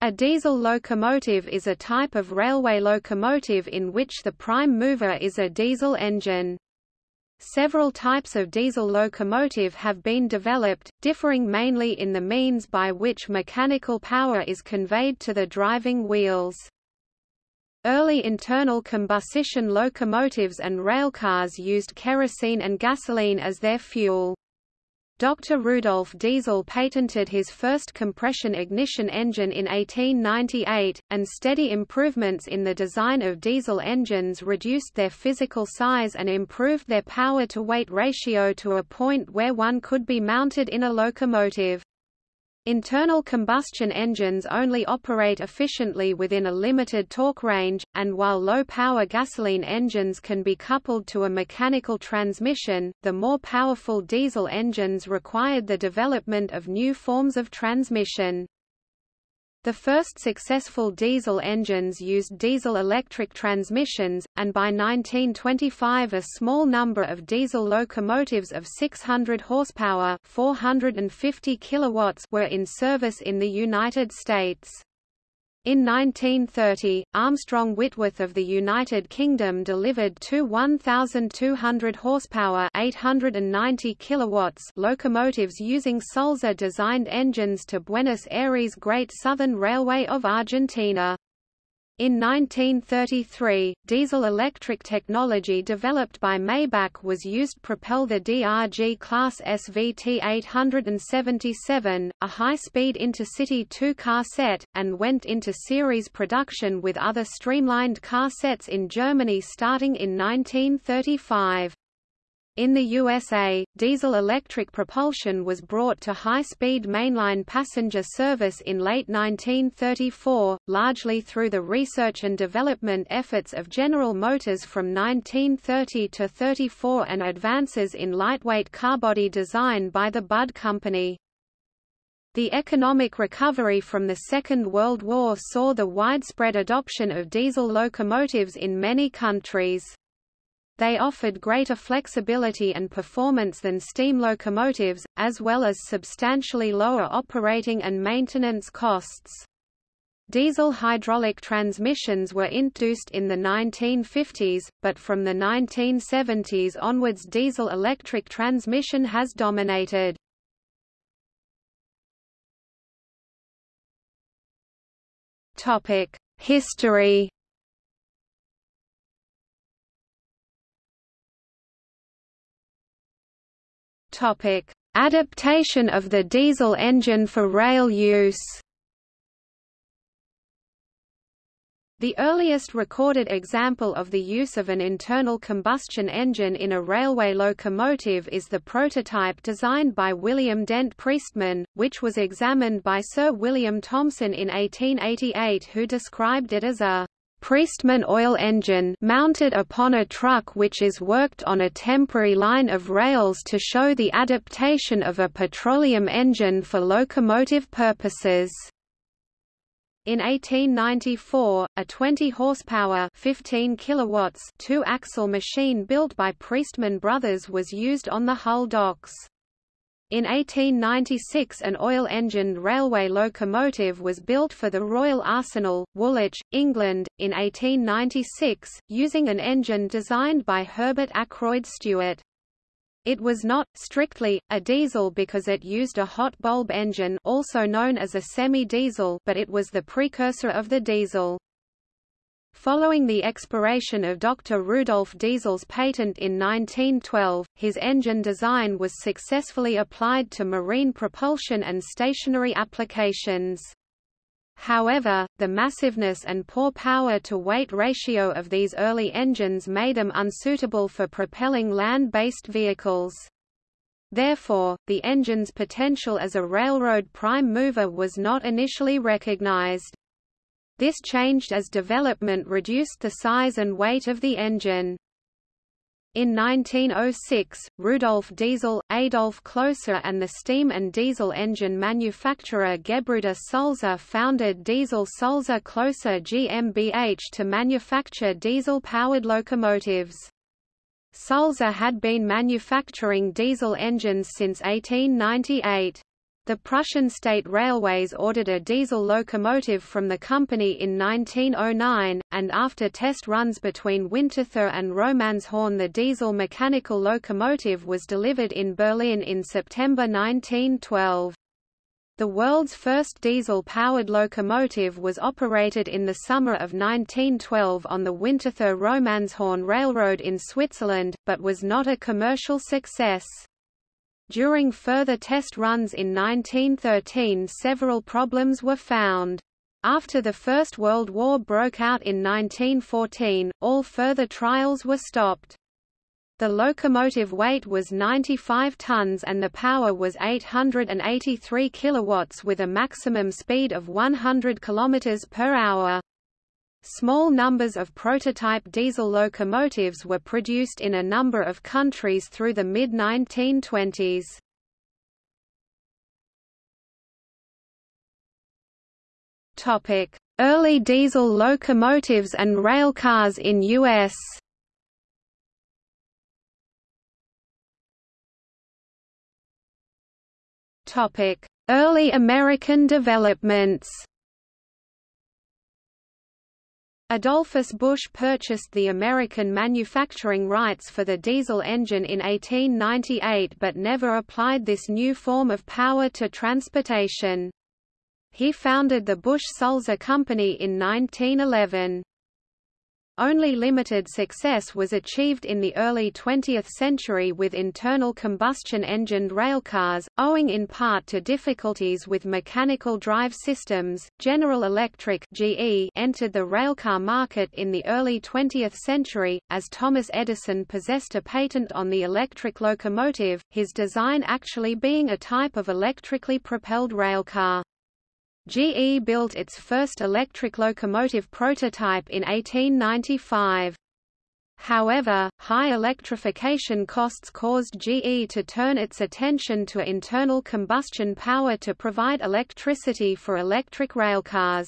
A diesel locomotive is a type of railway locomotive in which the prime mover is a diesel engine. Several types of diesel locomotive have been developed, differing mainly in the means by which mechanical power is conveyed to the driving wheels. Early internal combustion locomotives and railcars used kerosene and gasoline as their fuel. Dr. Rudolf Diesel patented his first compression ignition engine in 1898, and steady improvements in the design of diesel engines reduced their physical size and improved their power-to-weight ratio to a point where one could be mounted in a locomotive. Internal combustion engines only operate efficiently within a limited torque range, and while low-power gasoline engines can be coupled to a mechanical transmission, the more powerful diesel engines required the development of new forms of transmission. The first successful diesel engines used diesel-electric transmissions, and by 1925 a small number of diesel locomotives of 600 horsepower 450 kilowatts were in service in the United States. In 1930, Armstrong Whitworth of the United Kingdom delivered two 1,200 horsepower 890 kilowatts locomotives using Sulzer-designed engines to Buenos Aires Great Southern Railway of Argentina. In 1933, diesel-electric technology developed by Maybach was used to propel the DRG class SVT 877, a high-speed intercity two-car set, and went into series production with other streamlined car sets in Germany starting in 1935. In the USA, diesel-electric propulsion was brought to high-speed mainline passenger service in late 1934, largely through the research and development efforts of General Motors from 1930 to 34 and advances in lightweight carbody design by the Budd Company. The economic recovery from the Second World War saw the widespread adoption of diesel locomotives in many countries. They offered greater flexibility and performance than steam locomotives, as well as substantially lower operating and maintenance costs. Diesel hydraulic transmissions were introduced in the 1950s, but from the 1970s onwards diesel-electric transmission has dominated. History Topic: Adaptation of the diesel engine for rail use. The earliest recorded example of the use of an internal combustion engine in a railway locomotive is the prototype designed by William Dent Priestman, which was examined by Sir William Thomson in 1888 who described it as a Priestman oil engine mounted upon a truck which is worked on a temporary line of rails to show the adaptation of a petroleum engine for locomotive purposes. In 1894, a 20 horsepower 15 kilowatts two-axle machine built by Priestman Brothers was used on the Hull docks. In 1896 an oil-engined railway locomotive was built for the Royal Arsenal, Woolwich, England, in 1896, using an engine designed by Herbert Akroyd Stuart. It was not, strictly, a diesel because it used a hot bulb engine also known as a semi-diesel but it was the precursor of the diesel. Following the expiration of Dr. Rudolf Diesel's patent in 1912, his engine design was successfully applied to marine propulsion and stationary applications. However, the massiveness and poor power-to-weight ratio of these early engines made them unsuitable for propelling land-based vehicles. Therefore, the engine's potential as a railroad prime mover was not initially recognized. This changed as development reduced the size and weight of the engine. In 1906, Rudolf Diesel, Adolf Klose and the steam and diesel engine manufacturer Gebruder Sulzer founded Diesel Sulzer Klose GmbH to manufacture diesel-powered locomotives. Sulzer had been manufacturing diesel engines since 1898. The Prussian State Railways ordered a diesel locomotive from the company in 1909, and after test runs between Winterthur and Romanshorn the diesel mechanical locomotive was delivered in Berlin in September 1912. The world's first diesel-powered locomotive was operated in the summer of 1912 on the Winterthur-Romanshorn Railroad in Switzerland, but was not a commercial success. During further test runs in 1913 several problems were found. After the First World War broke out in 1914, all further trials were stopped. The locomotive weight was 95 tons and the power was 883 kilowatts with a maximum speed of 100 kilometers per hour. Small numbers of prototype diesel locomotives were produced in a number of countries through the mid-1920s. Early diesel locomotives and railcars in U.S. Early American developments Adolphus Busch purchased the American manufacturing rights for the diesel engine in 1898 but never applied this new form of power to transportation. He founded the Busch-Sulzer Company in 1911. Only limited success was achieved in the early 20th century with internal combustion engined railcars, owing in part to difficulties with mechanical drive systems. General Electric (GE) entered the railcar market in the early 20th century, as Thomas Edison possessed a patent on the electric locomotive, his design actually being a type of electrically propelled railcar. GE built its first electric locomotive prototype in 1895. However, high electrification costs caused GE to turn its attention to internal combustion power to provide electricity for electric railcars.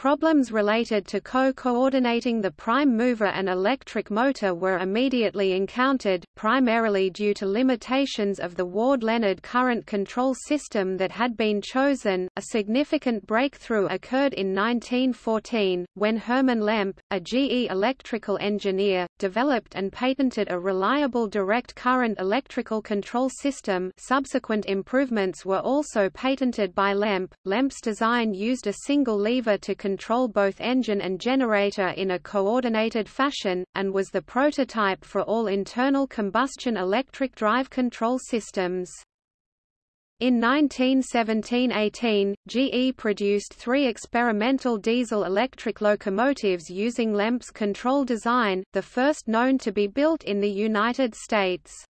Problems related to co-coordinating the prime mover and electric motor were immediately encountered, primarily due to limitations of the Ward-Leonard current control system that had been chosen. A significant breakthrough occurred in 1914, when Hermann Lemp, a GE electrical engineer, developed and patented a reliable direct current electrical control system subsequent improvements were also patented by Lemp. Lemp's design used a single lever to control both engine and generator in a coordinated fashion, and was the prototype for all internal combustion electric drive control systems. In 1917–18, GE produced three experimental diesel-electric locomotives using Lemp's control design, the first known to be built in the United States.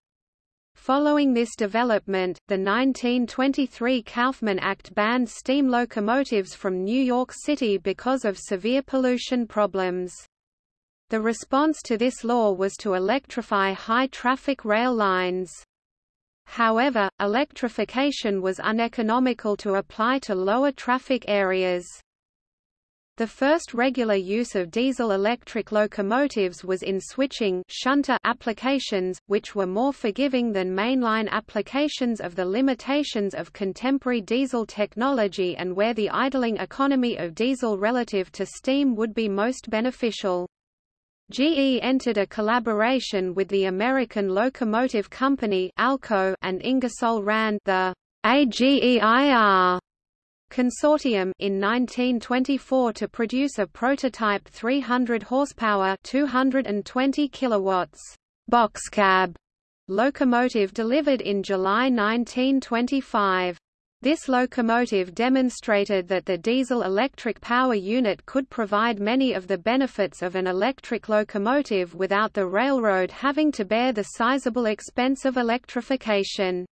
Following this development, the 1923 Kaufman Act banned steam locomotives from New York City because of severe pollution problems. The response to this law was to electrify high-traffic rail lines. However, electrification was uneconomical to apply to lower traffic areas. The first regular use of diesel-electric locomotives was in switching shunter applications, which were more forgiving than mainline applications of the limitations of contemporary diesel technology and where the idling economy of diesel relative to steam would be most beneficial. GE entered a collaboration with the American Locomotive Company ALCO and Ingersoll Rand the AGEIR consortium in 1924 to produce a prototype 300 horsepower 220 kilowatts boxcab locomotive delivered in July 1925. This locomotive demonstrated that the diesel-electric power unit could provide many of the benefits of an electric locomotive without the railroad having to bear the sizable expense of electrification.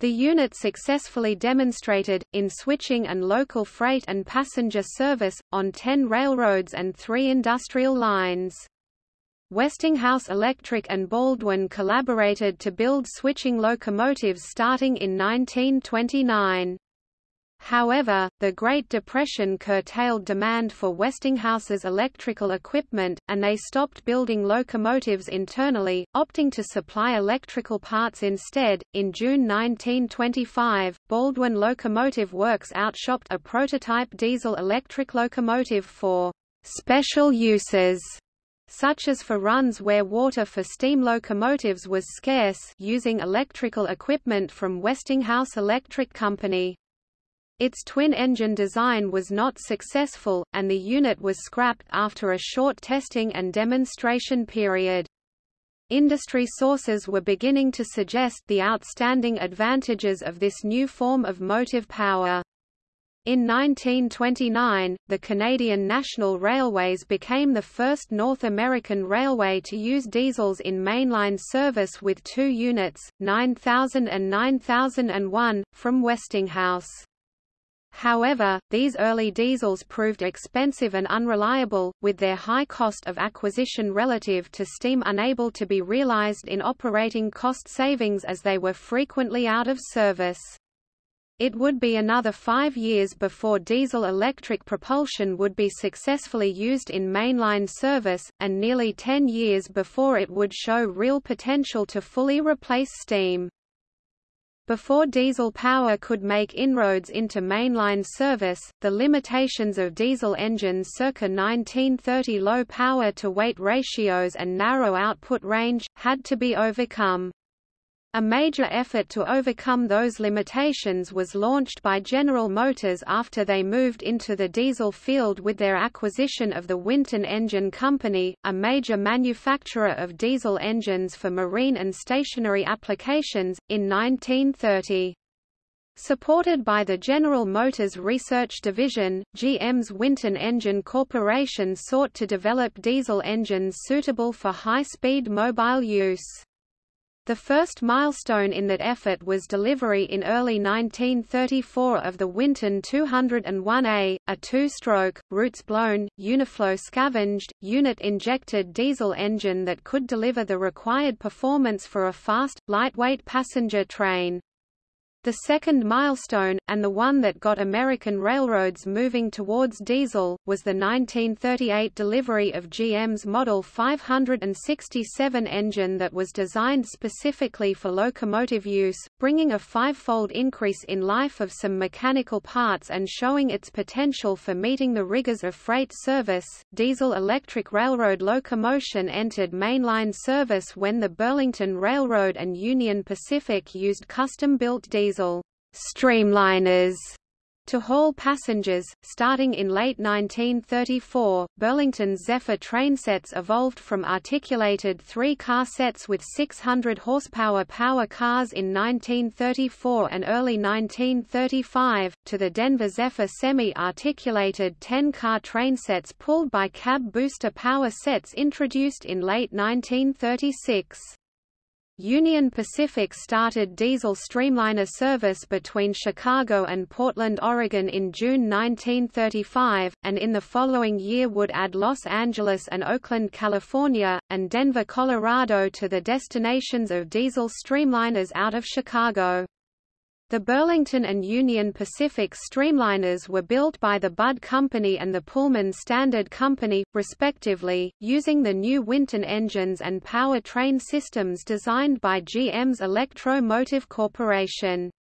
The unit successfully demonstrated, in switching and local freight and passenger service, on 10 railroads and three industrial lines. Westinghouse Electric and Baldwin collaborated to build switching locomotives starting in 1929. However, the Great Depression curtailed demand for Westinghouse's electrical equipment, and they stopped building locomotives internally, opting to supply electrical parts instead. In June 1925, Baldwin Locomotive Works outshopped a prototype diesel electric locomotive for special uses such as for runs where water for steam locomotives was scarce using electrical equipment from Westinghouse Electric Company. Its twin-engine design was not successful, and the unit was scrapped after a short testing and demonstration period. Industry sources were beginning to suggest the outstanding advantages of this new form of motive power. In 1929, the Canadian National Railways became the first North American railway to use diesels in mainline service with two units, 9000 and 9001, from Westinghouse. However, these early diesels proved expensive and unreliable, with their high cost of acquisition relative to steam unable to be realized in operating cost savings as they were frequently out of service. It would be another five years before diesel-electric propulsion would be successfully used in mainline service, and nearly ten years before it would show real potential to fully replace steam. Before diesel power could make inroads into mainline service, the limitations of diesel engines circa 1930 low power-to-weight ratios and narrow output range, had to be overcome. A major effort to overcome those limitations was launched by General Motors after they moved into the diesel field with their acquisition of the Winton Engine Company, a major manufacturer of diesel engines for marine and stationary applications, in 1930. Supported by the General Motors Research Division, GM's Winton Engine Corporation sought to develop diesel engines suitable for high-speed mobile use. The first milestone in that effort was delivery in early 1934 of the Winton 201A, a two-stroke, roots-blown, uniflow scavenged, unit-injected diesel engine that could deliver the required performance for a fast, lightweight passenger train. The second milestone, and the one that got American railroads moving towards diesel, was the 1938 delivery of GM's Model 567 engine that was designed specifically for locomotive use, bringing a five-fold increase in life of some mechanical parts and showing its potential for meeting the rigors of freight service. Diesel-electric railroad locomotion entered mainline service when the Burlington Railroad and Union Pacific used custom-built diesel diesel streamliners to haul passengers. Starting in late 1934, Burlington's Zephyr train sets evolved from articulated three-car sets with 600 horsepower power cars in 1934 and early 1935, to the Denver Zephyr semi-articulated 10-car train sets pulled by cab booster power sets introduced in late 1936. Union Pacific started diesel streamliner service between Chicago and Portland, Oregon in June 1935, and in the following year would add Los Angeles and Oakland, California, and Denver, Colorado to the destinations of diesel streamliners out of Chicago. The Burlington and Union Pacific streamliners were built by the Budd Company and the Pullman Standard Company, respectively, using the new Winton engines and powertrain systems designed by GM's Electro-Motive Corporation.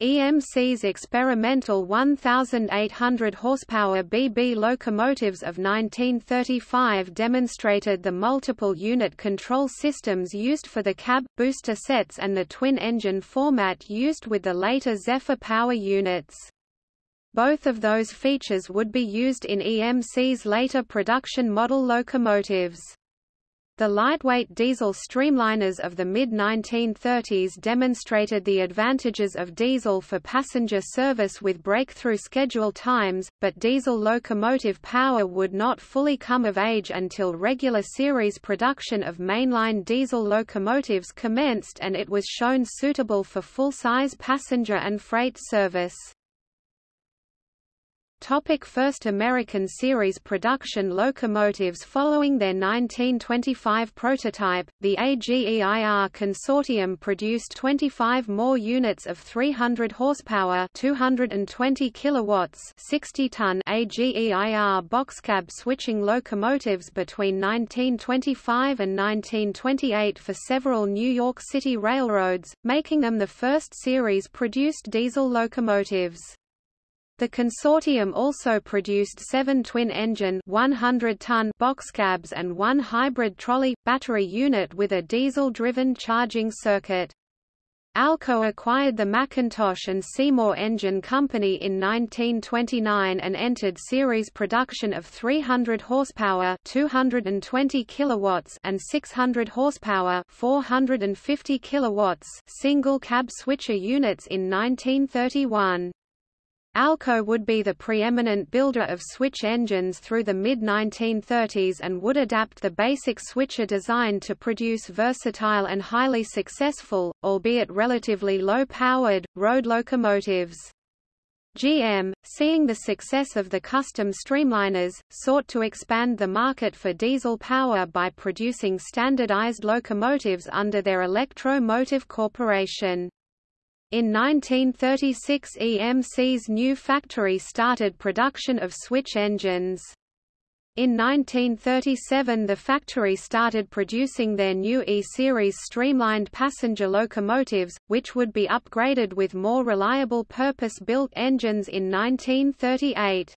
EMC's experimental 1,800 horsepower BB locomotives of 1935 demonstrated the multiple unit control systems used for the cab, booster sets and the twin-engine format used with the later Zephyr power units. Both of those features would be used in EMC's later production model locomotives. The lightweight diesel streamliners of the mid-1930s demonstrated the advantages of diesel for passenger service with breakthrough schedule times, but diesel locomotive power would not fully come of age until regular series production of mainline diesel locomotives commenced and it was shown suitable for full-size passenger and freight service. Topic First American series production locomotives Following their 1925 prototype, the AGEIR consortium produced 25 more units of 300 horsepower 220 kilowatts 60-ton AGEIR boxcab switching locomotives between 1925 and 1928 for several New York City railroads, making them the first series-produced diesel locomotives. The consortium also produced seven twin-engine 100-ton boxcabs and one hybrid trolley battery unit with a diesel-driven charging circuit. Alco acquired the McIntosh and Seymour Engine Company in 1929 and entered series production of 300 horsepower, 220 kilowatts, and 600 horsepower, 450 kilowatts single cab switcher units in 1931. Alco would be the preeminent builder of switch engines through the mid-1930s and would adapt the basic switcher design to produce versatile and highly successful, albeit relatively low-powered, road locomotives. GM, seeing the success of the custom streamliners, sought to expand the market for diesel power by producing standardized locomotives under their Electro-Motive Corporation. In 1936 EMC's new factory started production of switch engines. In 1937 the factory started producing their new E-Series streamlined passenger locomotives, which would be upgraded with more reliable purpose-built engines in 1938.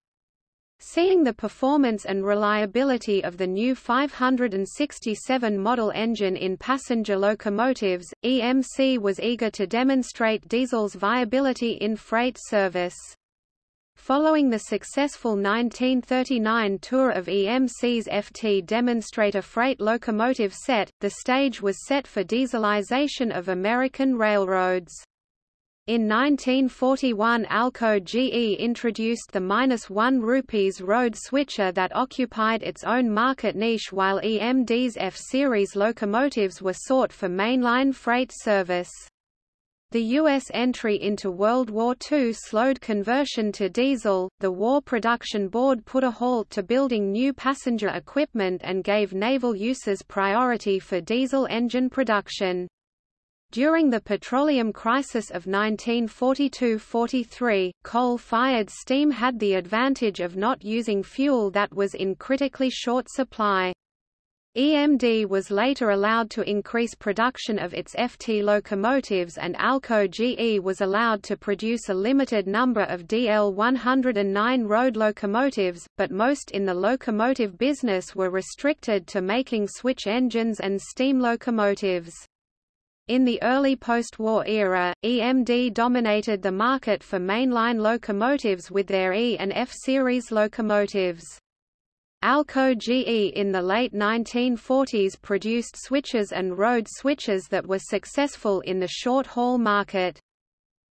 Seeing the performance and reliability of the new 567 model engine in passenger locomotives, EMC was eager to demonstrate diesel's viability in freight service. Following the successful 1939 tour of EMC's FT demonstrator freight locomotive set, the stage was set for dieselization of American railroads. In 1941 Alco GE introduced the minus one rupees road switcher that occupied its own market niche while EMD's F-series locomotives were sought for mainline freight service. The U.S. entry into World War II slowed conversion to diesel. The War Production Board put a halt to building new passenger equipment and gave naval uses priority for diesel engine production. During the petroleum crisis of 1942–43, coal-fired steam had the advantage of not using fuel that was in critically short supply. EMD was later allowed to increase production of its FT locomotives and Alco GE was allowed to produce a limited number of DL-109 road locomotives, but most in the locomotive business were restricted to making switch engines and steam locomotives. In the early post-war era, EMD dominated the market for mainline locomotives with their E and F series locomotives. Alco GE in the late 1940s produced switches and road switches that were successful in the short-haul market.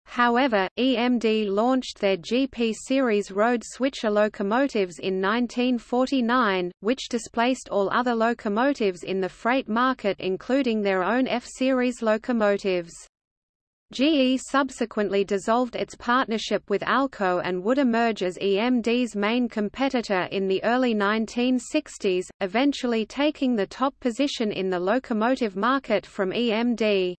However, EMD launched their GP series road switcher locomotives in 1949, which displaced all other locomotives in the freight market including their own F-series locomotives. GE subsequently dissolved its partnership with Alco and would emerge as EMD's main competitor in the early 1960s, eventually taking the top position in the locomotive market from EMD.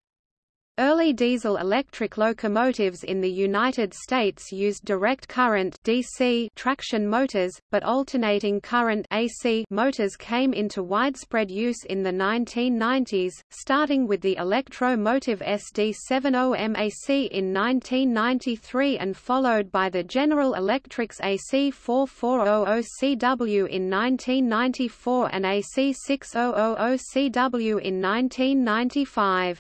Early diesel-electric locomotives in the United States used direct current DC traction motors, but alternating current AC motors came into widespread use in the 1990s, starting with the Electro-Motive SD70MAC in 1993 and followed by the General Electric's AC4400CW in 1994 and AC6000CW in 1995.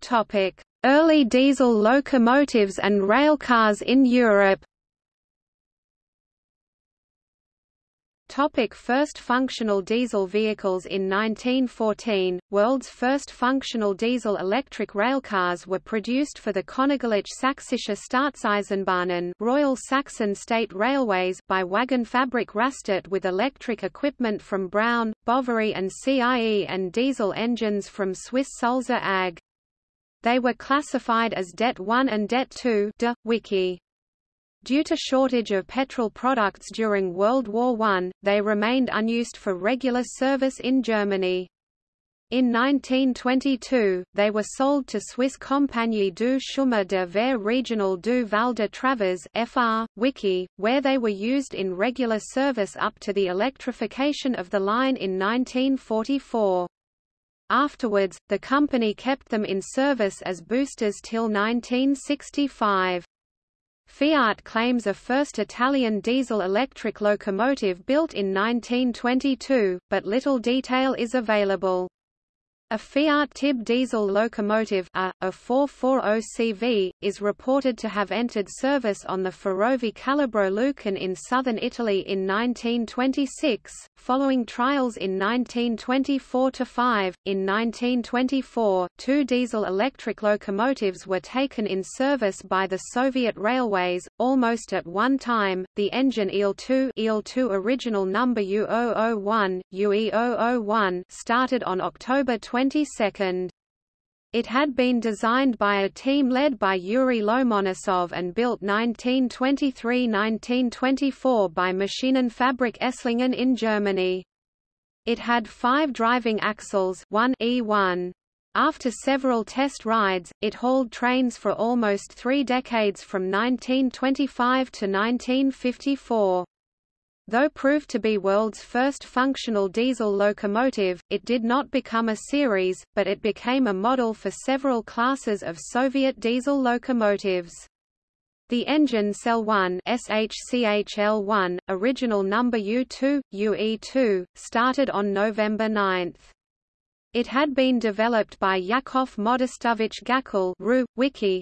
Topic: Early diesel locomotives and railcars in Europe. Topic first functional diesel vehicles In 1914, world's first functional diesel-electric railcars were produced for the Königliche Sächsische Staatseisenbahnen Royal Saxon State Railways by Wagenfabrik Rastatt with electric equipment from Brown, Boveri and CIE and diesel engines from Swiss Sulzer AG. They were classified as Det 1 and Det 2 de, wiki. Due to shortage of petrol products during World War I, they remained unused for regular service in Germany. In 1922, they were sold to Swiss Compagnie du Chemin de Fer Régional du Val de Travers FR, Wiki, where they were used in regular service up to the electrification of the line in 1944. Afterwards, the company kept them in service as boosters till 1965. Fiat claims a first Italian diesel-electric locomotive built in 1922, but little detail is available. A Fiat Tib diesel locomotive a, a 440 CV, is reported to have entered service on the Ferrovie Calabro Lucan in southern Italy in 1926, following trials in 1924–5. In 1924, two diesel-electric locomotives were taken in service by the Soviet Railways, almost at one time, the engine IL-2 IL-2 original number U001, UE001 started on October 20 22nd. It had been designed by a team led by Yuri Lomonosov and built 1923–1924 by Maschinenfabrik Esslingen in Germany. It had five driving axles 1 E1. After several test rides, it hauled trains for almost three decades from 1925 to 1954. Though proved to be world's first functional diesel locomotive, it did not become a series, but it became a model for several classes of Soviet diesel locomotives. The engine Cell 1 SHCHL1, original number U2, UE2, started on November 9. It had been developed by Yakov Modestovich Gakkel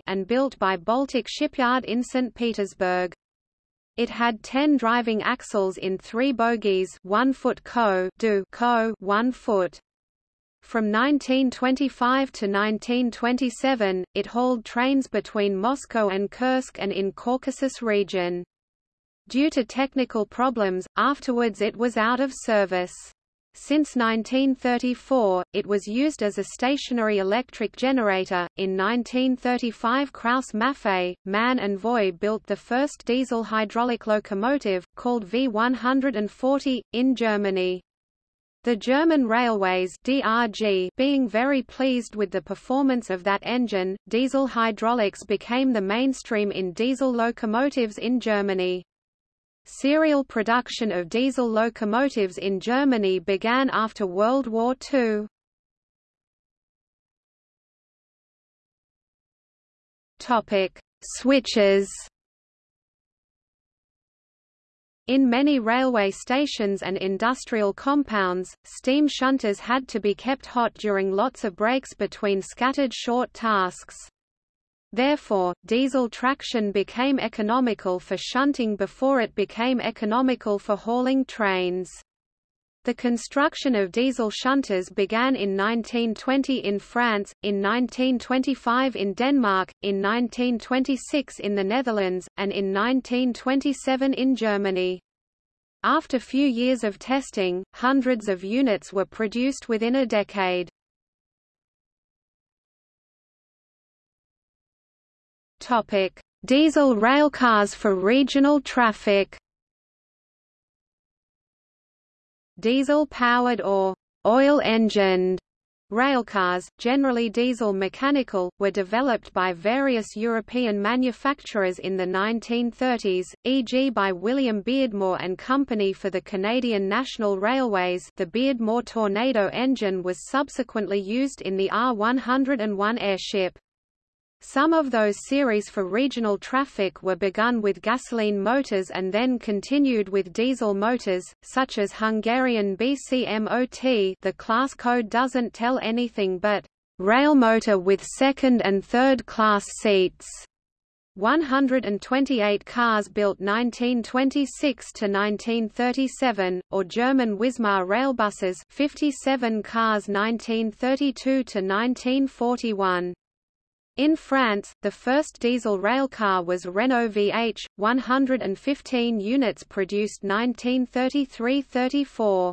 and built by Baltic Shipyard in St. Petersburg. It had 10 driving axles in three bogies 1 foot co, do co 1 foot. From 1925 to 1927, it hauled trains between Moscow and Kursk and in Caucasus region. Due to technical problems, afterwards it was out of service. Since 1934, it was used as a stationary electric generator. In 1935, Krauss Maffei, MAN and Voith built the first diesel hydraulic locomotive, called V140, in Germany. The German Railways DRG being very pleased with the performance of that engine, diesel hydraulics became the mainstream in diesel locomotives in Germany. Serial production of diesel locomotives in Germany began after World War II. Topic: Switches. In many railway stations and industrial compounds, steam shunters had to be kept hot during lots of breaks between scattered short tasks. Therefore, diesel traction became economical for shunting before it became economical for hauling trains. The construction of diesel shunters began in 1920 in France, in 1925 in Denmark, in 1926 in the Netherlands, and in 1927 in Germany. After few years of testing, hundreds of units were produced within a decade. Topic: Diesel railcars for regional traffic. Diesel-powered or oil-engined Railcars, generally diesel mechanical, were developed by various European manufacturers in the 1930s, e.g. by William Beardmore and Company for the Canadian National Railways the Beardmore Tornado engine was subsequently used in the R-101 airship. Some of those series for regional traffic were begun with gasoline motors and then continued with diesel motors, such as Hungarian BCMOT the class code doesn't tell anything but rail motor with second and third class seats. 128 cars built 1926 to 1937, or German Wismar railbuses 57 cars 1932 to 1941. In France, the first diesel railcar was Renault VH, 115 units produced 1933–34.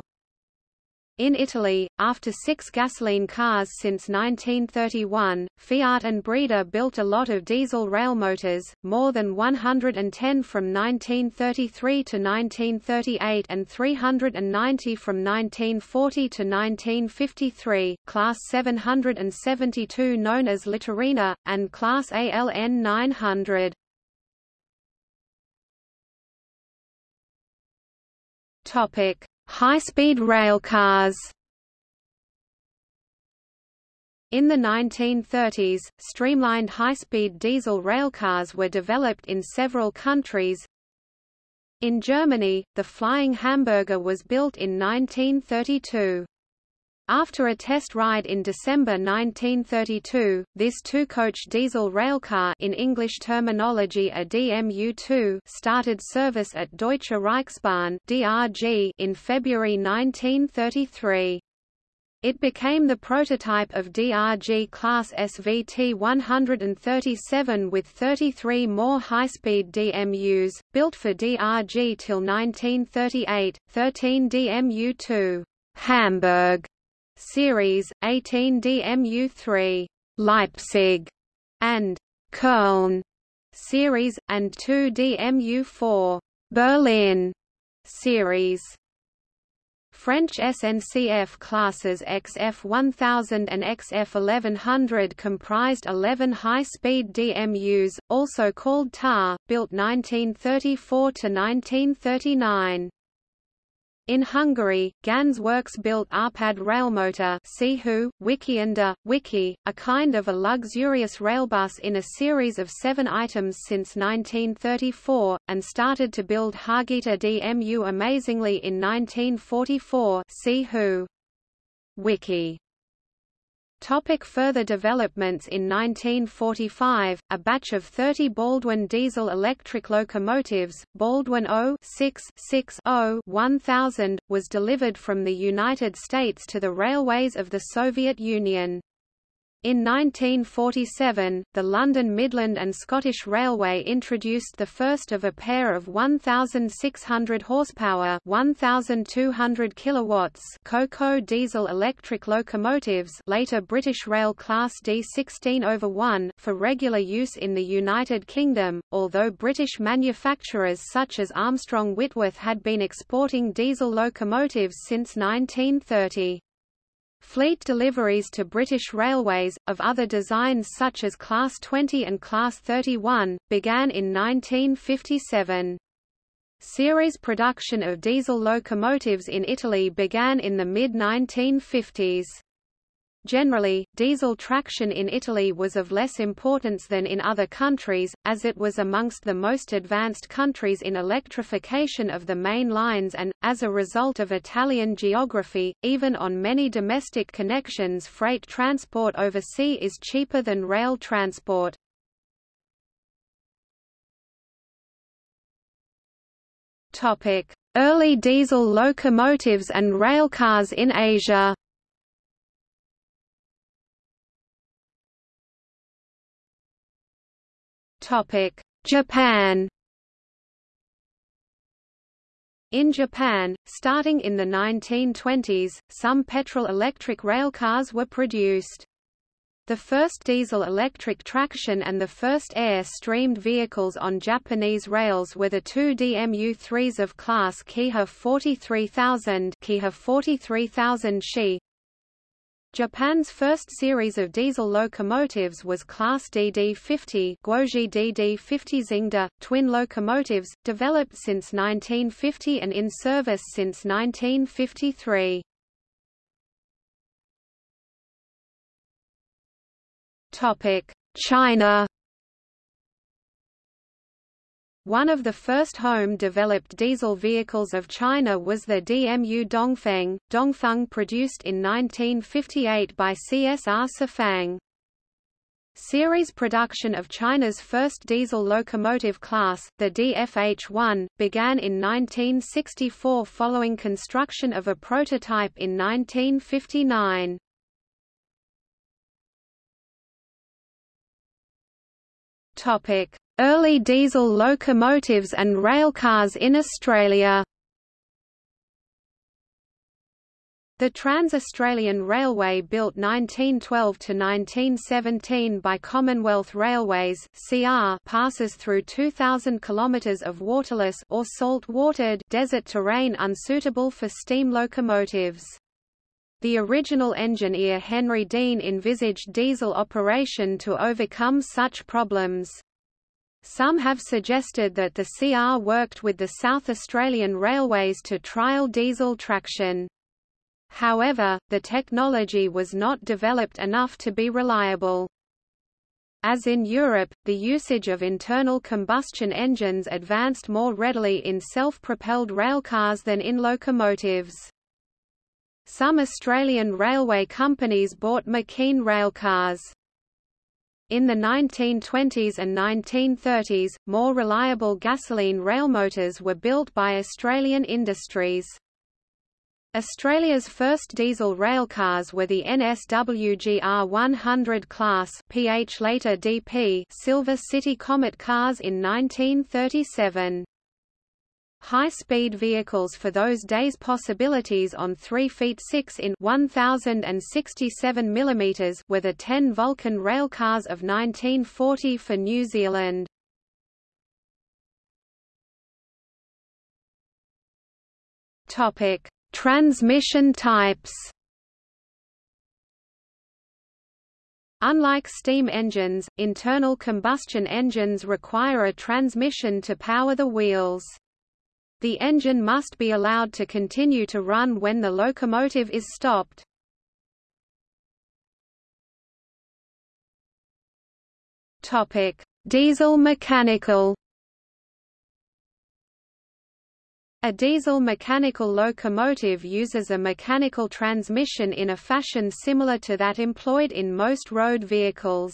In Italy, after six gasoline cars since 1931, Fiat and Breda built a lot of diesel rail motors, more than 110 from 1933 to 1938 and 390 from 1940 to 1953, Class 772 known as Litorini, and Class ALN 900. Topic High-speed railcars In the 1930s, streamlined high-speed diesel railcars were developed in several countries. In Germany, the Flying Hamburger was built in 1932. After a test ride in December 1932, this two-coach diesel railcar in English terminology a DMU-2 started service at Deutsche Reichsbahn (DRG) in February 1933. It became the prototype of DRG class SVT 137 with 33 more high-speed DMUs, built for DRG till 1938, 13 DMU-2 Hamburg series, 18 DMU-3 Leipzig and Köln series, and 2 DMU-4 Berlin series. French SNCF classes XF1000 and XF1100 comprised 11 high-speed DMUs, also called TAR, built 1934 to 1939. In Hungary, Ganz Works built Arpad railmotor Sihu, Wiki, a kind of a luxurious railbus in a series of seven items since 1934, and started to build Hargita DMU amazingly in 1944 Sihu. Wiki Topic further developments In 1945, a batch of 30 Baldwin diesel-electric locomotives, Baldwin 0-6-6-0-1000, was delivered from the United States to the railways of the Soviet Union. In 1947, the London Midland and Scottish Railway introduced the first of a pair of 1,600 horsepower (1,200 kilowatts) Coco diesel-electric locomotives, later British Rail Class D16 over 1, for regular use in the United Kingdom. Although British manufacturers such as Armstrong Whitworth had been exporting diesel locomotives since 1930. Fleet deliveries to British Railways, of other designs such as Class 20 and Class 31, began in 1957. Series production of diesel locomotives in Italy began in the mid-1950s. Generally, diesel traction in Italy was of less importance than in other countries, as it was amongst the most advanced countries in electrification of the main lines and, as a result of Italian geography, even on many domestic connections freight transport over sea is cheaper than rail transport. Early diesel locomotives and railcars in Asia Japan In Japan, starting in the 1920s, some petrol-electric railcars were produced. The first diesel-electric traction and the first air-streamed vehicles on Japanese rails were the two DMU-3s of class Keiha 43000 Keiha 43000 Shi, Japan's first series of diesel locomotives was Class DD-50 Guoji DD-50 Xingda, twin locomotives, developed since 1950 and in service since 1953. China one of the first home-developed diesel vehicles of China was the DMU Dongfeng, Dongfeng produced in 1958 by CSR Sifang. Series production of China's first diesel locomotive class, the DFH-1, began in 1964 following construction of a prototype in 1959. Topic: Early diesel locomotives and railcars in Australia The Trans-Australian Railway built 1912–1917 by Commonwealth Railways CR passes through 2,000 km of waterless or salt-watered desert terrain unsuitable for steam locomotives. The original engineer Henry Deane envisaged diesel operation to overcome such problems. Some have suggested that the CR worked with the South Australian Railways to trial diesel traction. However, the technology was not developed enough to be reliable. As in Europe, the usage of internal combustion engines advanced more readily in self-propelled railcars than in locomotives. Some Australian railway companies bought McKeen railcars. In the 1920s and 1930s, more reliable gasoline railmotors were built by Australian industries. Australia's first diesel railcars were the NSWGR 100 class PH later DP Silver City Comet cars in 1937. High-speed vehicles for those days possibilities on 3 feet 6 in 1067 mm were the 10 Vulcan railcars of 1940 for New Zealand. Topic Transmission types Unlike steam engines, internal combustion engines require a transmission to power the wheels. The engine must be allowed to continue to run when the locomotive is stopped. Topic: Diesel mechanical A diesel mechanical locomotive uses a mechanical transmission in a fashion similar to that employed in most road vehicles.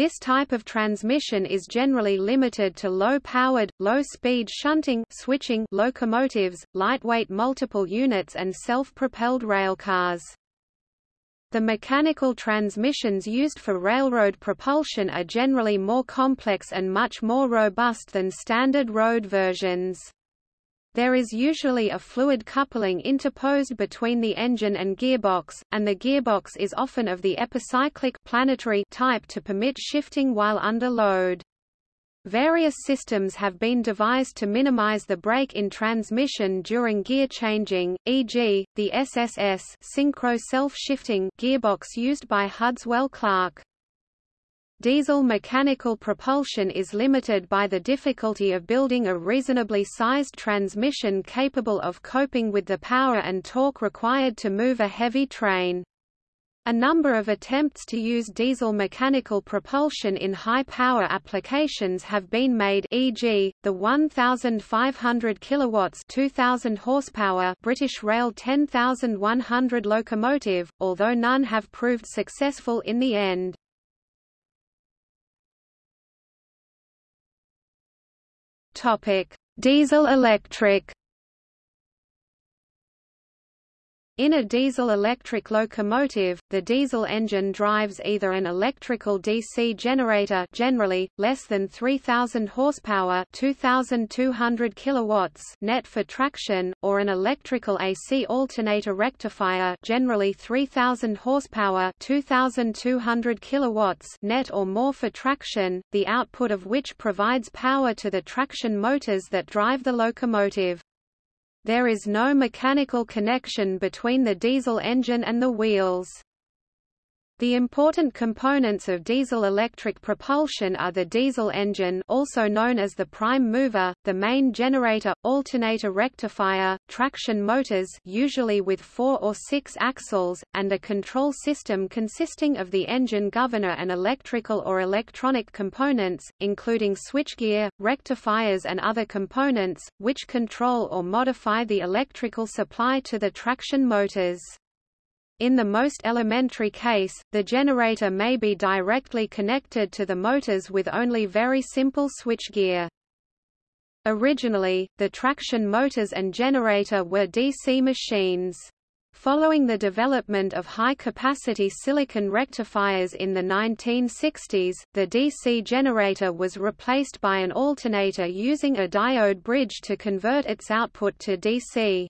This type of transmission is generally limited to low-powered, low-speed shunting switching locomotives, lightweight multiple units and self-propelled railcars. The mechanical transmissions used for railroad propulsion are generally more complex and much more robust than standard road versions. There is usually a fluid coupling interposed between the engine and gearbox, and the gearbox is often of the epicyclic planetary type to permit shifting while under load. Various systems have been devised to minimize the break in transmission during gear changing, e.g., the SSS synchro self-shifting gearbox used by Hudswell Clarke. Diesel mechanical propulsion is limited by the difficulty of building a reasonably sized transmission capable of coping with the power and torque required to move a heavy train. A number of attempts to use diesel mechanical propulsion in high-power applications have been made e.g., the 1,500 kilowatts 2,000 horsepower British Rail 10,100 locomotive, although none have proved successful in the end. Topic: Diesel-electric In a diesel-electric locomotive, the diesel engine drives either an electrical DC generator generally, less than 3,000 horsepower 2,200 kilowatts net for traction, or an electrical AC alternator rectifier generally 3,000 horsepower 2,200 kilowatts net or more for traction, the output of which provides power to the traction motors that drive the locomotive. There is no mechanical connection between the diesel engine and the wheels. The important components of diesel-electric propulsion are the diesel engine also known as the prime mover, the main generator, alternator rectifier, traction motors usually with four or six axles, and a control system consisting of the engine governor and electrical or electronic components, including switchgear, rectifiers and other components, which control or modify the electrical supply to the traction motors. In the most elementary case, the generator may be directly connected to the motors with only very simple switchgear. Originally, the traction motors and generator were DC machines. Following the development of high-capacity silicon rectifiers in the 1960s, the DC generator was replaced by an alternator using a diode bridge to convert its output to DC.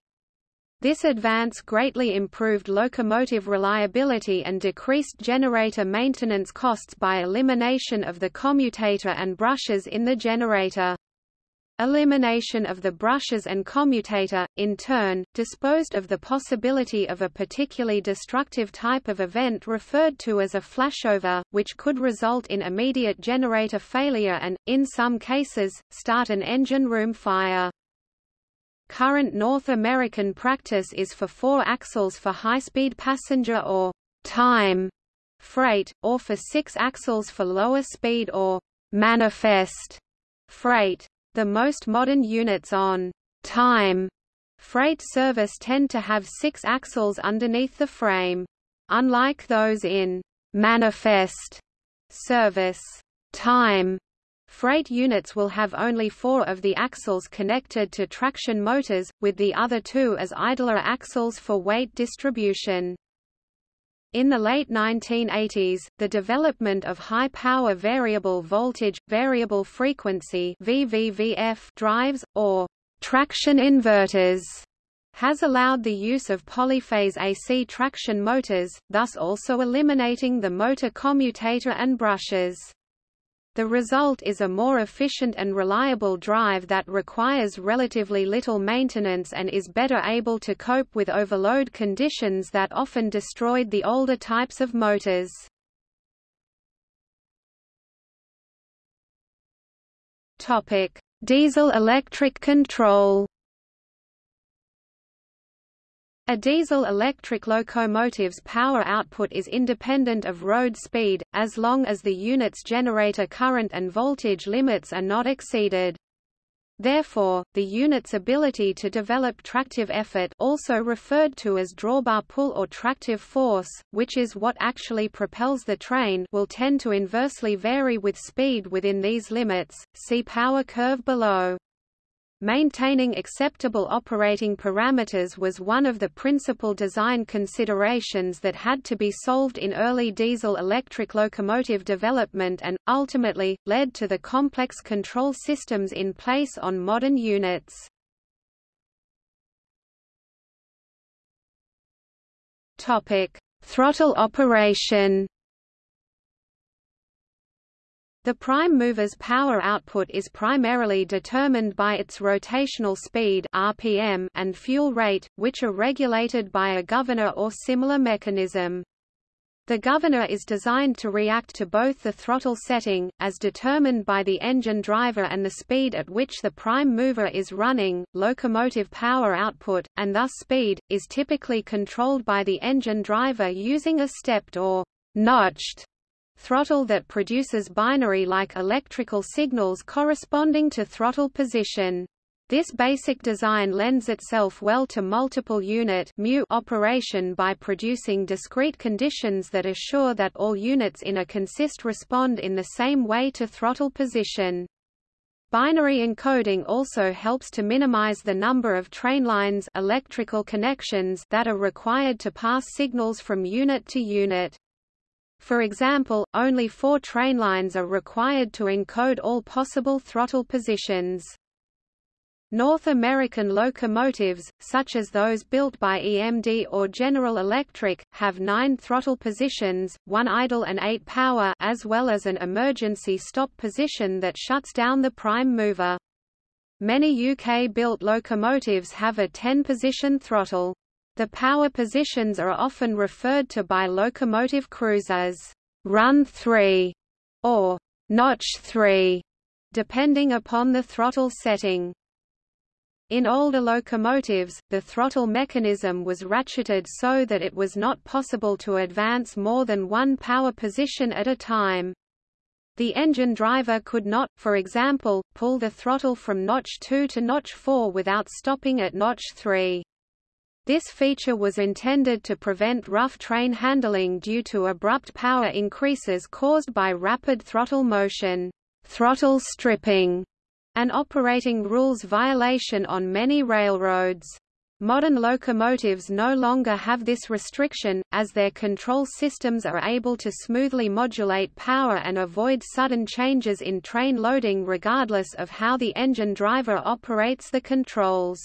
This advance greatly improved locomotive reliability and decreased generator maintenance costs by elimination of the commutator and brushes in the generator. Elimination of the brushes and commutator, in turn, disposed of the possibility of a particularly destructive type of event referred to as a flashover, which could result in immediate generator failure and, in some cases, start an engine room fire. Current North American practice is for four axles for high-speed passenger or time freight, or for six axles for lower speed or manifest freight. The most modern units on time freight service tend to have six axles underneath the frame. Unlike those in manifest service time Freight units will have only four of the axles connected to traction motors, with the other two as idler axles for weight distribution. In the late 1980s, the development of high-power variable voltage, variable frequency VVVF drives, or traction inverters, has allowed the use of polyphase AC traction motors, thus also eliminating the motor commutator and brushes. The result is a more efficient and reliable drive that requires relatively little maintenance and is better able to cope with overload conditions that often destroyed the older types of motors. Diesel-electric control a diesel-electric locomotive's power output is independent of road speed, as long as the unit's generator current and voltage limits are not exceeded. Therefore, the unit's ability to develop tractive effort also referred to as drawbar pull or tractive force, which is what actually propels the train will tend to inversely vary with speed within these limits, see power curve below. Maintaining acceptable operating parameters was one of the principal design considerations that had to be solved in early diesel-electric locomotive development and, ultimately, led to the complex control systems in place on modern units. Throttle operation the prime mover's power output is primarily determined by its rotational speed RPM and fuel rate, which are regulated by a governor or similar mechanism. The governor is designed to react to both the throttle setting, as determined by the engine driver and the speed at which the prime mover is running. Locomotive power output, and thus speed, is typically controlled by the engine driver using a stepped or notched throttle that produces binary-like electrical signals corresponding to throttle position. This basic design lends itself well to multiple unit operation by producing discrete conditions that assure that all units in a consist respond in the same way to throttle position. Binary encoding also helps to minimize the number of train lines electrical connections that are required to pass signals from unit to unit. For example, only four train lines are required to encode all possible throttle positions. North American locomotives, such as those built by EMD or General Electric, have nine throttle positions, one idle and eight power as well as an emergency stop position that shuts down the prime mover. Many UK-built locomotives have a 10-position throttle. The power positions are often referred to by locomotive crews as run 3 or notch 3, depending upon the throttle setting. In older locomotives, the throttle mechanism was ratcheted so that it was not possible to advance more than one power position at a time. The engine driver could not, for example, pull the throttle from notch 2 to notch 4 without stopping at notch 3. This feature was intended to prevent rough train handling due to abrupt power increases caused by rapid throttle motion, throttle stripping, an operating rules violation on many railroads. Modern locomotives no longer have this restriction, as their control systems are able to smoothly modulate power and avoid sudden changes in train loading regardless of how the engine driver operates the controls.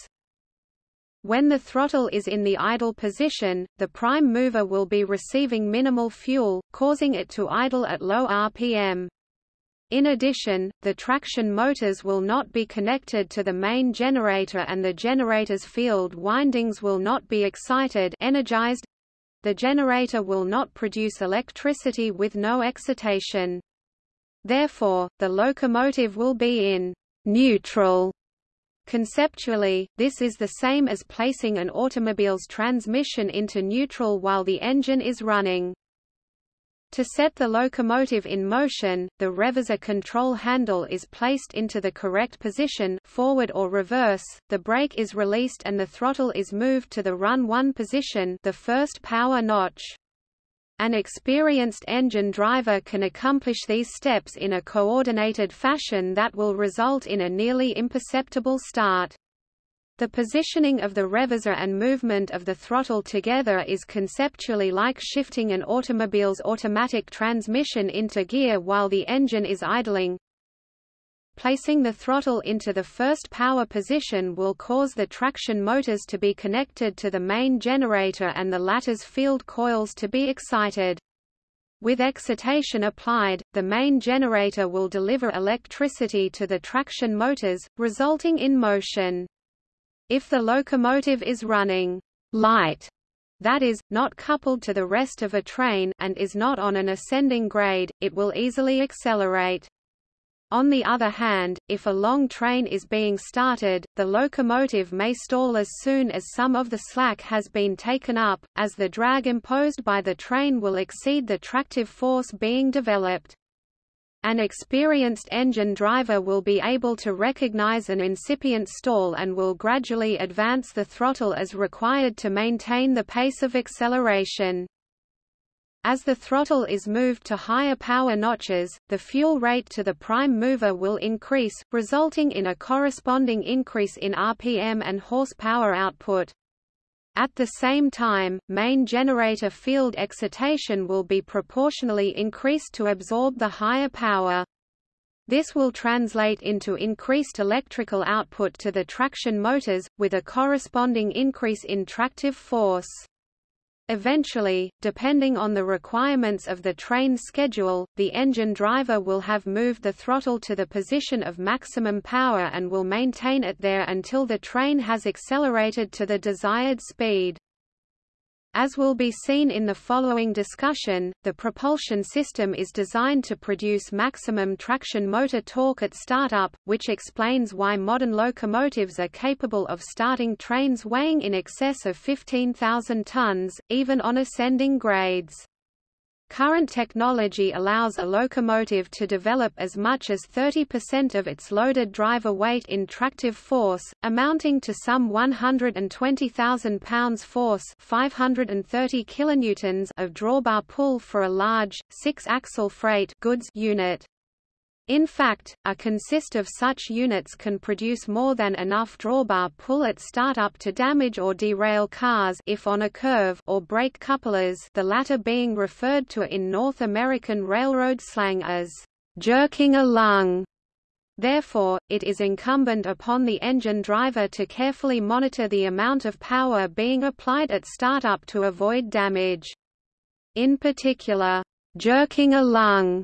When the throttle is in the idle position, the prime mover will be receiving minimal fuel, causing it to idle at low RPM. In addition, the traction motors will not be connected to the main generator and the generator's field windings will not be excited energized. The generator will not produce electricity with no excitation. Therefore, the locomotive will be in neutral Conceptually, this is the same as placing an automobile's transmission into neutral while the engine is running. To set the locomotive in motion, the reverser control handle is placed into the correct position forward or reverse, the brake is released and the throttle is moved to the run 1 position the first power notch. An experienced engine driver can accomplish these steps in a coordinated fashion that will result in a nearly imperceptible start. The positioning of the reverser and movement of the throttle together is conceptually like shifting an automobile's automatic transmission into gear while the engine is idling, Placing the throttle into the first power position will cause the traction motors to be connected to the main generator and the latter's field coils to be excited. With excitation applied, the main generator will deliver electricity to the traction motors, resulting in motion. If the locomotive is running light, that is, not coupled to the rest of a train and is not on an ascending grade, it will easily accelerate. On the other hand, if a long train is being started, the locomotive may stall as soon as some of the slack has been taken up, as the drag imposed by the train will exceed the tractive force being developed. An experienced engine driver will be able to recognize an incipient stall and will gradually advance the throttle as required to maintain the pace of acceleration. As the throttle is moved to higher power notches, the fuel rate to the prime mover will increase, resulting in a corresponding increase in RPM and horsepower output. At the same time, main generator field excitation will be proportionally increased to absorb the higher power. This will translate into increased electrical output to the traction motors, with a corresponding increase in tractive force. Eventually, depending on the requirements of the train schedule, the engine driver will have moved the throttle to the position of maximum power and will maintain it there until the train has accelerated to the desired speed. As will be seen in the following discussion, the propulsion system is designed to produce maximum traction motor torque at startup, which explains why modern locomotives are capable of starting trains weighing in excess of 15,000 tons, even on ascending grades. Current technology allows a locomotive to develop as much as 30% of its loaded driver weight in tractive force, amounting to some 120,000 pounds force 530 kilonewtons of drawbar pull for a large, six-axle freight goods unit. In fact, a consist of such units can produce more than enough drawbar pull at startup to damage or derail cars if on a curve or brake couplers the latter being referred to in North American railroad slang as jerking a lung. Therefore, it is incumbent upon the engine driver to carefully monitor the amount of power being applied at startup to avoid damage. In particular, jerking a lung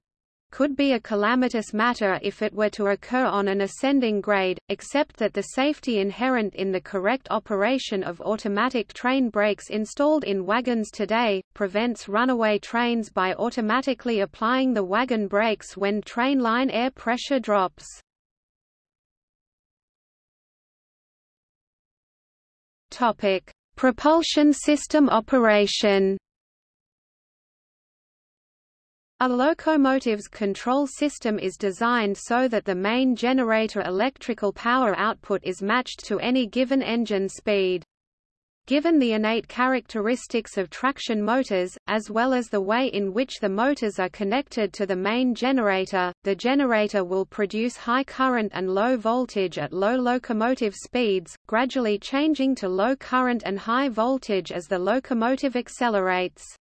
could be a calamitous matter if it were to occur on an ascending grade, except that the safety inherent in the correct operation of automatic train brakes installed in wagons today, prevents runaway trains by automatically applying the wagon brakes when train line air pressure drops. Propulsion system operation a locomotive's control system is designed so that the main generator electrical power output is matched to any given engine speed. Given the innate characteristics of traction motors, as well as the way in which the motors are connected to the main generator, the generator will produce high current and low voltage at low locomotive speeds, gradually changing to low current and high voltage as the locomotive accelerates.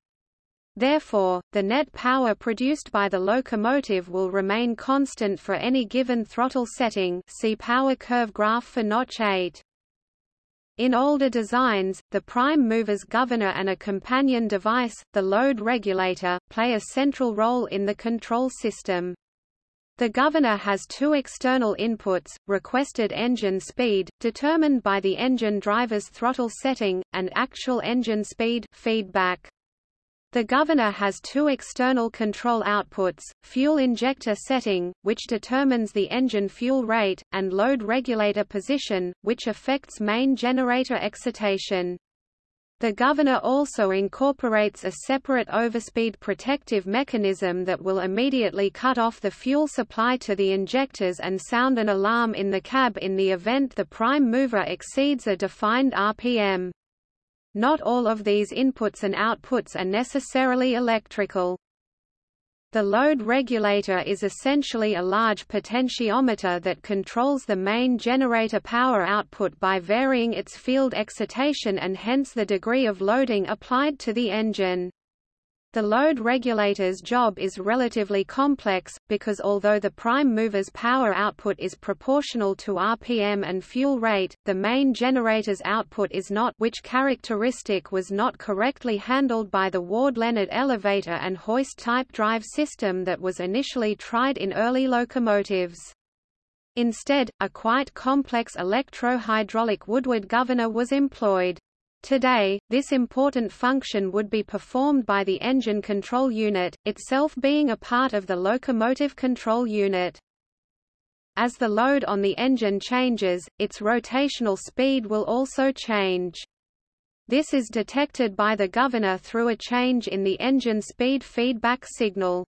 Therefore, the net power produced by the locomotive will remain constant for any given throttle setting see power curve graph for notch 8. In older designs, the prime mover's governor and a companion device, the load regulator, play a central role in the control system. The governor has two external inputs, requested engine speed, determined by the engine driver's throttle setting, and actual engine speed feedback. The governor has two external control outputs, fuel injector setting, which determines the engine fuel rate, and load regulator position, which affects main generator excitation. The governor also incorporates a separate overspeed protective mechanism that will immediately cut off the fuel supply to the injectors and sound an alarm in the cab in the event the prime mover exceeds a defined RPM. Not all of these inputs and outputs are necessarily electrical. The load regulator is essentially a large potentiometer that controls the main generator power output by varying its field excitation and hence the degree of loading applied to the engine. The load regulator's job is relatively complex, because although the prime mover's power output is proportional to RPM and fuel rate, the main generator's output is not which characteristic was not correctly handled by the Ward-Leonard elevator and hoist-type drive system that was initially tried in early locomotives. Instead, a quite complex electro-hydraulic Woodward governor was employed. Today, this important function would be performed by the engine control unit, itself being a part of the locomotive control unit. As the load on the engine changes, its rotational speed will also change. This is detected by the governor through a change in the engine speed feedback signal.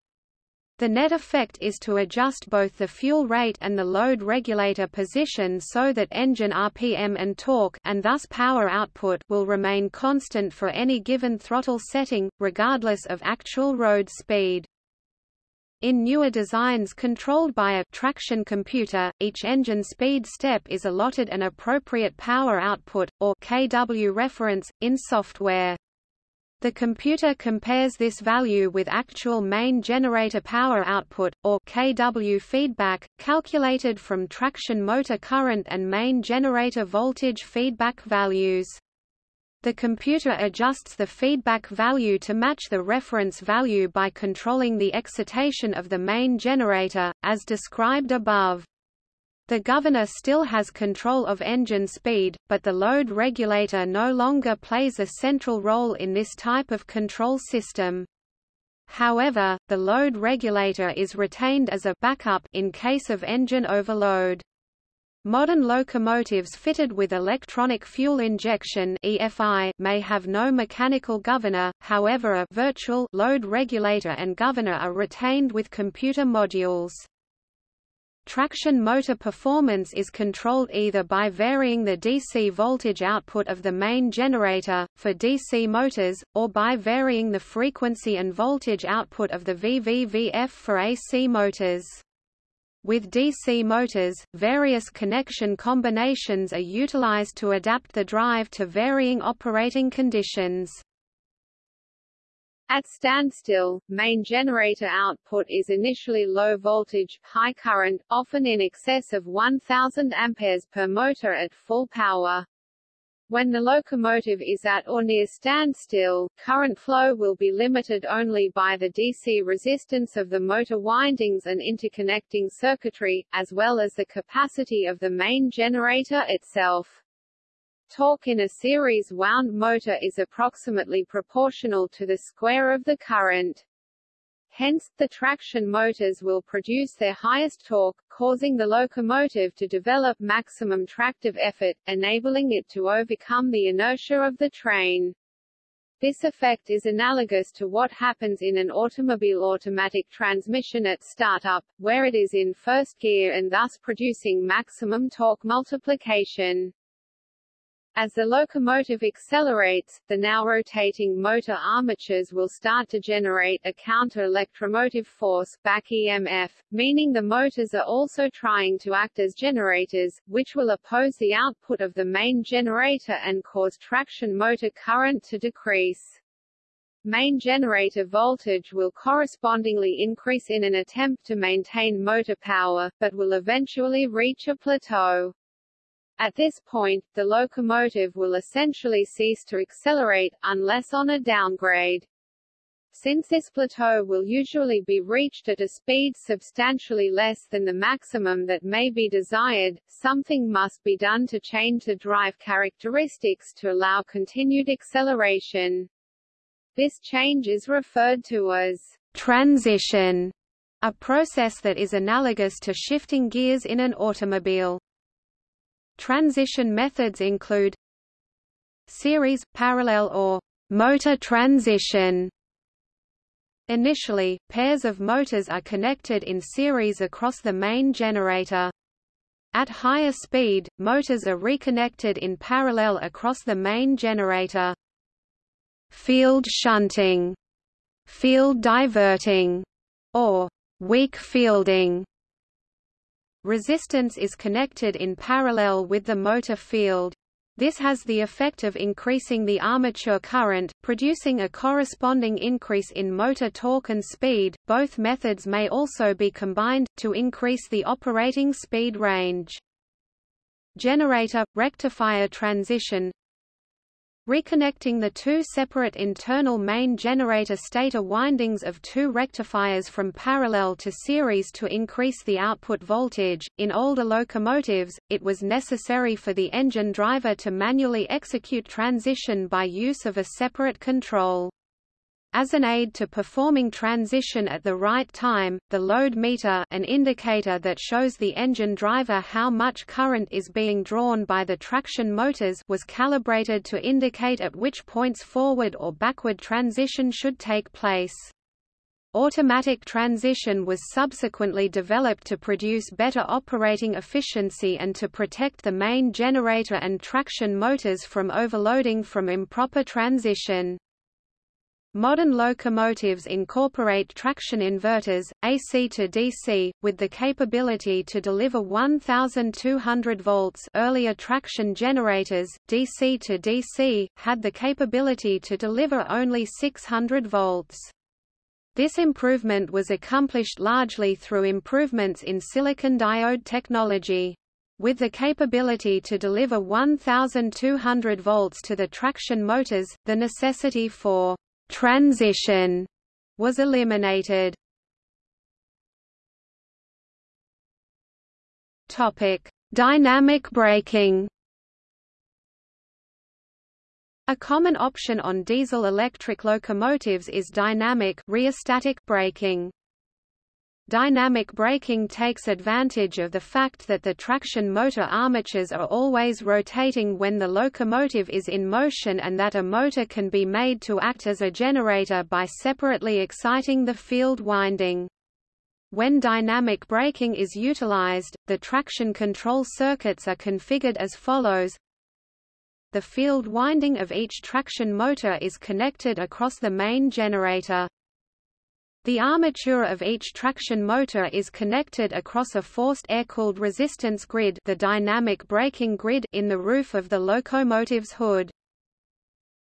The net effect is to adjust both the fuel rate and the load regulator position so that engine RPM and torque and thus power output will remain constant for any given throttle setting, regardless of actual road speed. In newer designs controlled by a traction computer, each engine speed step is allotted an appropriate power output, or kW reference, in software. The computer compares this value with actual main generator power output, or kW feedback, calculated from traction motor current and main generator voltage feedback values. The computer adjusts the feedback value to match the reference value by controlling the excitation of the main generator, as described above. The governor still has control of engine speed, but the load regulator no longer plays a central role in this type of control system. However, the load regulator is retained as a backup in case of engine overload. Modern locomotives fitted with electronic fuel injection EFI may have no mechanical governor, however a virtual load regulator and governor are retained with computer modules. Traction motor performance is controlled either by varying the DC voltage output of the main generator, for DC motors, or by varying the frequency and voltage output of the VVVF for AC motors. With DC motors, various connection combinations are utilized to adapt the drive to varying operating conditions. At standstill, main generator output is initially low voltage, high current, often in excess of 1000 amperes per motor at full power. When the locomotive is at or near standstill, current flow will be limited only by the DC resistance of the motor windings and interconnecting circuitry, as well as the capacity of the main generator itself. Torque in a series wound motor is approximately proportional to the square of the current. Hence, the traction motors will produce their highest torque, causing the locomotive to develop maximum tractive effort, enabling it to overcome the inertia of the train. This effect is analogous to what happens in an automobile automatic transmission at startup, where it is in first gear and thus producing maximum torque multiplication. As the locomotive accelerates, the now rotating motor armatures will start to generate a counter-electromotive force back EMF, meaning the motors are also trying to act as generators, which will oppose the output of the main generator and cause traction motor current to decrease. Main generator voltage will correspondingly increase in an attempt to maintain motor power, but will eventually reach a plateau. At this point, the locomotive will essentially cease to accelerate, unless on a downgrade. Since this plateau will usually be reached at a speed substantially less than the maximum that may be desired, something must be done to change the drive characteristics to allow continued acceleration. This change is referred to as transition, a process that is analogous to shifting gears in an automobile. Transition methods include series, parallel or motor transition Initially, pairs of motors are connected in series across the main generator. At higher speed, motors are reconnected in parallel across the main generator. Field shunting, field diverting, or weak fielding. Resistance is connected in parallel with the motor field. This has the effect of increasing the armature current, producing a corresponding increase in motor torque and speed. Both methods may also be combined, to increase the operating speed range. Generator – rectifier transition Reconnecting the two separate internal main generator stator windings of two rectifiers from parallel to series to increase the output voltage. In older locomotives, it was necessary for the engine driver to manually execute transition by use of a separate control. As an aid to performing transition at the right time, the load meter an indicator that shows the engine driver how much current is being drawn by the traction motors was calibrated to indicate at which points forward or backward transition should take place. Automatic transition was subsequently developed to produce better operating efficiency and to protect the main generator and traction motors from overloading from improper transition. Modern locomotives incorporate traction inverters, AC to DC, with the capability to deliver 1,200 volts earlier traction generators, DC to DC, had the capability to deliver only 600 volts. This improvement was accomplished largely through improvements in silicon diode technology. With the capability to deliver 1,200 volts to the traction motors, the necessity for transition was eliminated. Topic: Dynamic braking. A common option on diesel-electric locomotives is dynamic rheostatic braking. Dynamic braking takes advantage of the fact that the traction motor armatures are always rotating when the locomotive is in motion and that a motor can be made to act as a generator by separately exciting the field winding. When dynamic braking is utilized, the traction control circuits are configured as follows. The field winding of each traction motor is connected across the main generator. The armature of each traction motor is connected across a forced air-cooled resistance grid the dynamic braking grid in the roof of the locomotive's hood.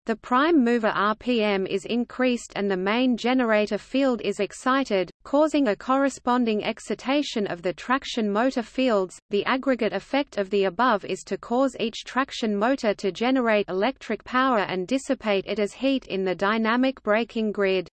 The prime mover RPM is increased and the main generator field is excited, causing a corresponding excitation of the traction motor fields. The aggregate effect of the above is to cause each traction motor to generate electric power and dissipate it as heat in the dynamic braking grid.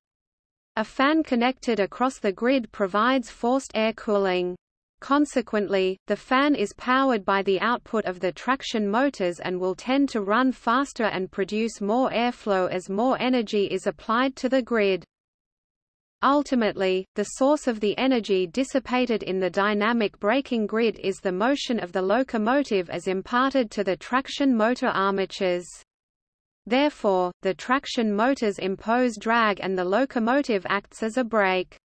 A fan connected across the grid provides forced air cooling. Consequently, the fan is powered by the output of the traction motors and will tend to run faster and produce more airflow as more energy is applied to the grid. Ultimately, the source of the energy dissipated in the dynamic braking grid is the motion of the locomotive as imparted to the traction motor armatures. Therefore, the traction motors impose drag and the locomotive acts as a brake.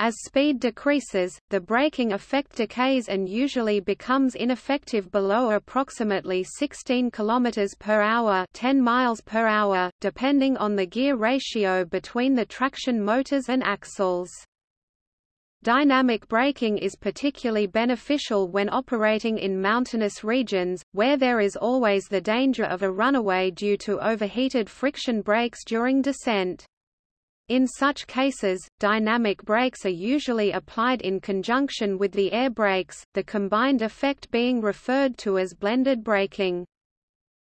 As speed decreases, the braking effect decays and usually becomes ineffective below approximately 16 km per hour, 10 miles per hour, depending on the gear ratio between the traction motors and axles. Dynamic braking is particularly beneficial when operating in mountainous regions, where there is always the danger of a runaway due to overheated friction brakes during descent. In such cases, dynamic brakes are usually applied in conjunction with the air brakes, the combined effect being referred to as blended braking.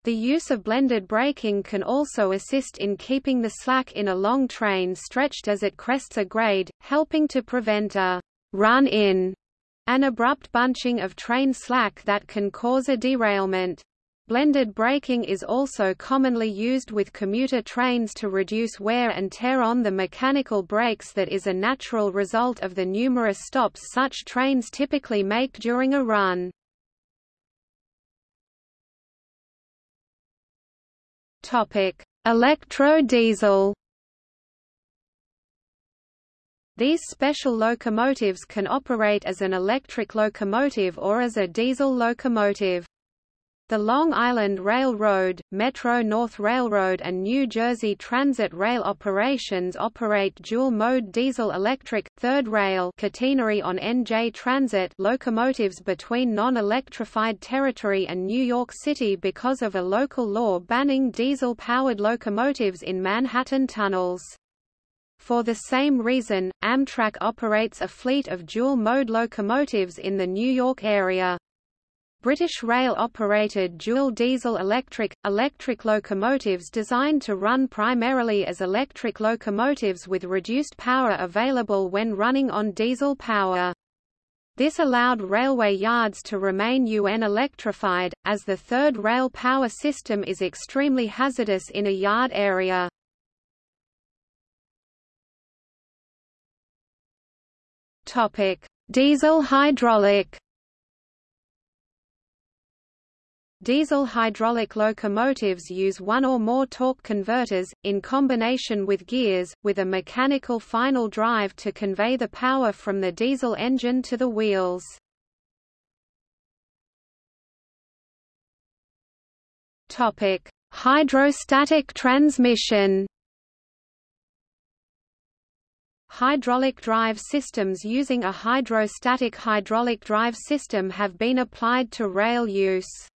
The use of blended braking can also assist in keeping the slack in a long train stretched as it crests a grade, helping to prevent a run-in, an abrupt bunching of train slack that can cause a derailment. Blended braking is also commonly used with commuter trains to reduce wear and tear on the mechanical brakes that is a natural result of the numerous stops such trains typically make during a run. Topic: Electro-diesel These special locomotives can operate as an electric locomotive or as a diesel locomotive. The Long Island Railroad, Metro-North Railroad and New Jersey Transit Rail operations operate dual-mode diesel-electric, third rail catenary on NJ Transit locomotives between non-electrified territory and New York City because of a local law banning diesel-powered locomotives in Manhattan tunnels. For the same reason, Amtrak operates a fleet of dual-mode locomotives in the New York area. British Rail operated dual diesel-electric, electric locomotives designed to run primarily as electric locomotives with reduced power available when running on diesel power. This allowed railway yards to remain UN electrified, as the third rail power system is extremely hazardous in a yard area. Diesel hydraulic Diesel hydraulic locomotives use one or more torque converters, in combination with gears, with a mechanical final drive to convey the power from the diesel engine to the wheels. Hydrostatic transmission Hydraulic drive systems using a hydrostatic hydraulic drive system have been applied to rail use.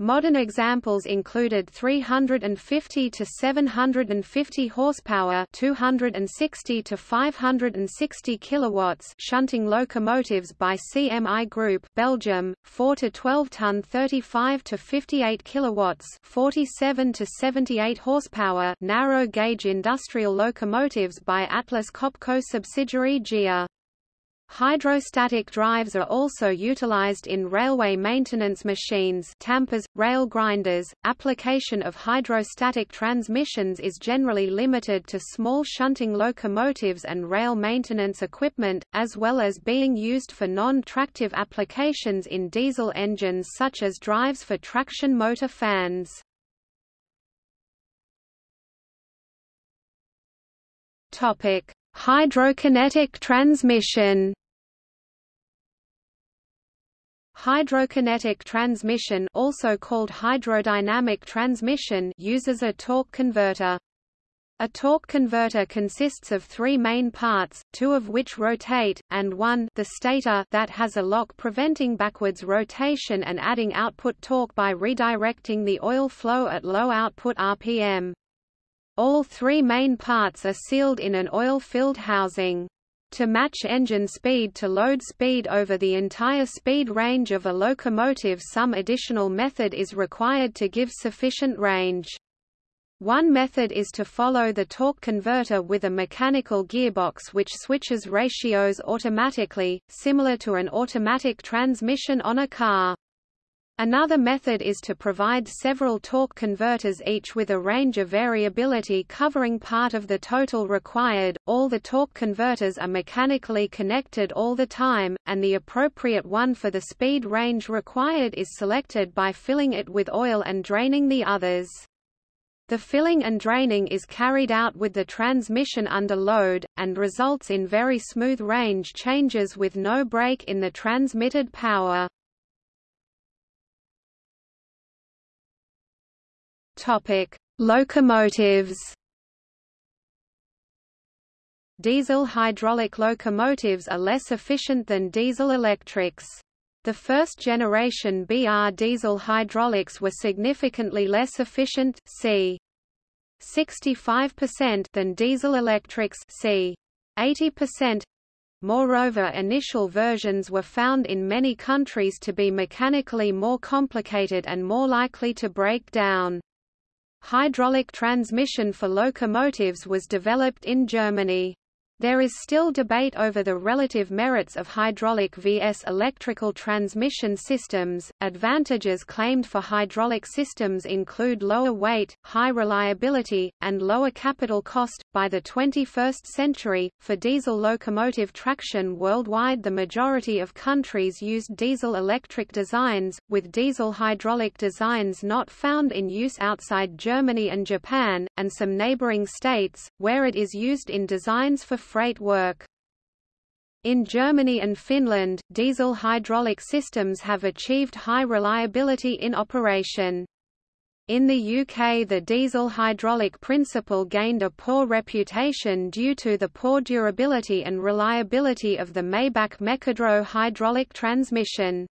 Modern examples included 350 to 750 horsepower, 260 to 560 kilowatts shunting locomotives by CMI Group, Belgium, 4 to 12 ton 35 to 58 kilowatts, 47 to 78 horsepower, narrow gauge industrial locomotives by Atlas Copco subsidiary GEA. Hydrostatic drives are also utilized in railway maintenance machines tampers, rail grinders. Application of hydrostatic transmissions is generally limited to small shunting locomotives and rail maintenance equipment, as well as being used for non-tractive applications in diesel engines such as drives for traction motor fans. Topic: Hydrokinetic transmission Hydrokinetic transmission also called hydrodynamic transmission uses a torque converter. A torque converter consists of three main parts, two of which rotate, and one the stator that has a lock preventing backwards rotation and adding output torque by redirecting the oil flow at low output RPM. All three main parts are sealed in an oil-filled housing. To match engine speed to load speed over the entire speed range of a locomotive some additional method is required to give sufficient range. One method is to follow the torque converter with a mechanical gearbox which switches ratios automatically, similar to an automatic transmission on a car. Another method is to provide several torque converters each with a range of variability covering part of the total required. All the torque converters are mechanically connected all the time, and the appropriate one for the speed range required is selected by filling it with oil and draining the others. The filling and draining is carried out with the transmission under load, and results in very smooth range changes with no break in the transmitted power. Topic: Locomotives. Diesel hydraulic locomotives are less efficient than diesel electrics. The first generation BR diesel hydraulics were significantly less efficient, c. 65% than diesel electrics c. 80%. Moreover initial versions were found in many countries to be mechanically more complicated and more likely to break down. Hydraulic transmission for locomotives was developed in Germany. There is still debate over the relative merits of hydraulic vs electrical transmission systems. Advantages claimed for hydraulic systems include lower weight, high reliability, and lower capital cost. By the 21st century, for diesel locomotive traction worldwide, the majority of countries used diesel electric designs, with diesel hydraulic designs not found in use outside Germany and Japan, and some neighboring states, where it is used in designs for freight work. In Germany and Finland, diesel hydraulic systems have achieved high reliability in operation. In the UK the diesel hydraulic principle gained a poor reputation due to the poor durability and reliability of the Maybach Mekydro hydraulic transmission.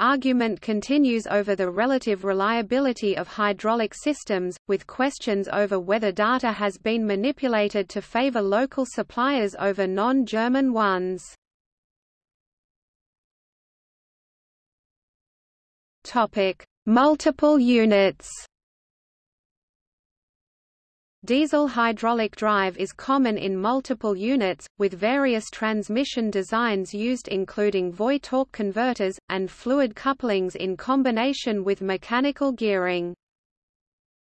Argument continues over the relative reliability of hydraulic systems, with questions over whether data has been manipulated to favor local suppliers over non-German ones. Multiple units. Diesel hydraulic drive is common in multiple units, with various transmission designs used including Voith torque converters, and fluid couplings in combination with mechanical gearing.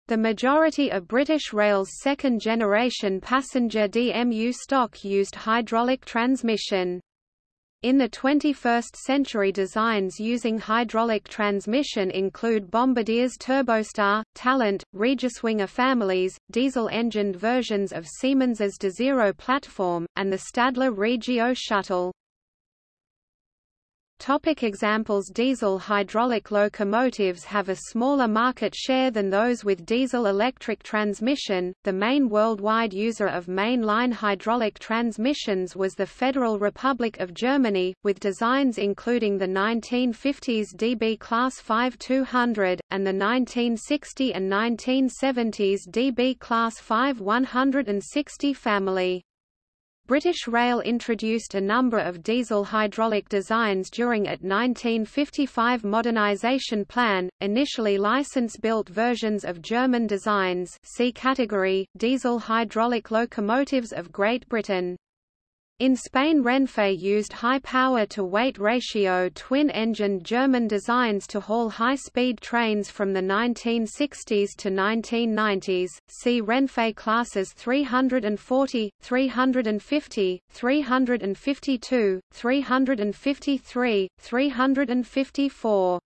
The majority of British Rail's second-generation passenger DMU stock used hydraulic transmission. In the 21st century designs using hydraulic transmission include Bombardier's Turbostar, Talent, RegioSwinger families, diesel-engined versions of Siemens's Desiro platform, and the Stadler Regio shuttle. Topic examples Diesel hydraulic locomotives have a smaller market share than those with diesel-electric transmission. The main worldwide user of main-line hydraulic transmissions was the Federal Republic of Germany, with designs including the 1950s DB Class 5200, and the 1960 and 1970s DB Class 5160 family. British Rail introduced a number of diesel hydraulic designs during its 1955 modernisation plan, initially license-built versions of German designs C category, diesel hydraulic locomotives of Great Britain. In Spain Renfe used high power-to-weight ratio twin-engined German designs to haul high-speed trains from the 1960s to 1990s, see Renfe classes 340, 350, 352, 353, 354.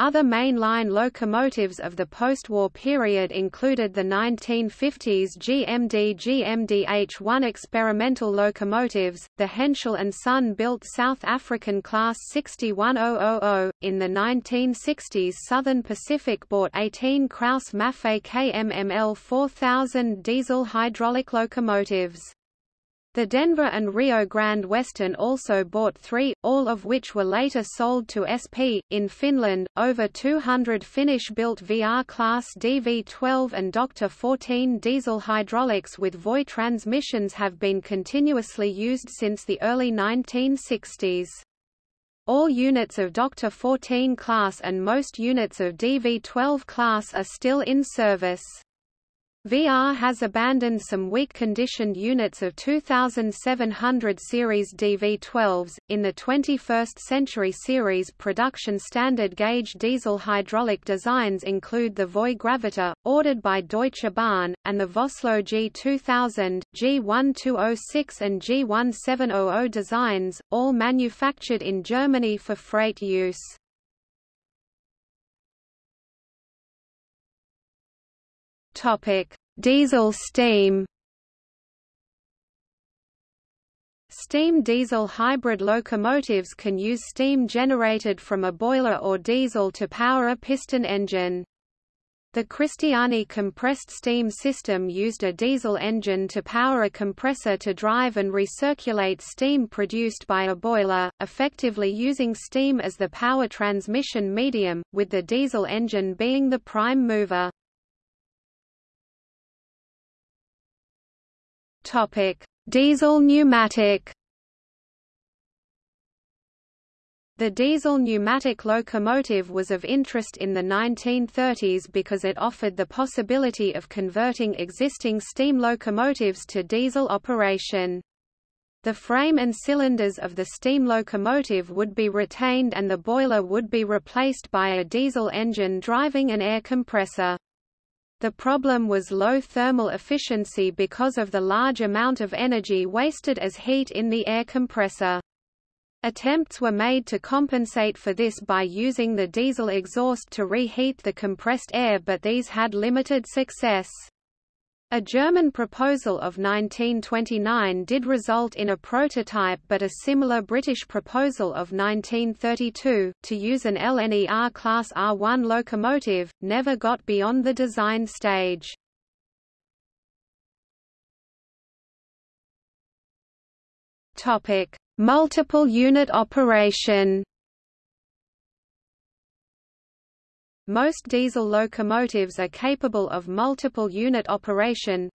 Other mainline locomotives of the post-war period included the 1950s GMD GMD-H1 experimental locomotives, the Henschel and Son built South African Class 61000. In the 1960s Southern Pacific bought 18 Krauss Maffei KMML 4000 diesel hydraulic locomotives. The Denver and Rio Grande Western also bought three, all of which were later sold to SP. In Finland, over 200 Finnish-built VR Class DV12 and Dr. 14 diesel hydraulics with Voith transmissions have been continuously used since the early 1960s. All units of Dr. 14 class and most units of DV12 class are still in service. VR has abandoned some weak-conditioned units of 2700 series DV12s. In the 21st century series production standard gauge diesel hydraulic designs include the Voith ordered by Deutsche Bahn, and the Vossloh G2000, G1206 and G1700 designs, all manufactured in Germany for freight use. Topic: Diesel steam. Steam diesel hybrid locomotives can use steam generated from a boiler or diesel to power a piston engine. The Cristiani compressed steam system used a diesel engine to power a compressor to drive and recirculate steam produced by a boiler, effectively using steam as the power transmission medium, with the diesel engine being the prime mover. Topic: Diesel pneumatic. The diesel pneumatic locomotive was of interest in the 1930s because it offered the possibility of converting existing steam locomotives to diesel operation. The frame and cylinders of the steam locomotive would be retained and the boiler would be replaced by a diesel engine driving an air compressor. The problem was low thermal efficiency because of the large amount of energy wasted as heat in the air compressor. Attempts were made to compensate for this by using the diesel exhaust to reheat the compressed air but these had limited success. A German proposal of 1929 did result in a prototype but a similar British proposal of 1932, to use an LNER Class R1 locomotive, never got beyond the design stage. Multiple unit operation Most diesel locomotives are capable of multiple unit operation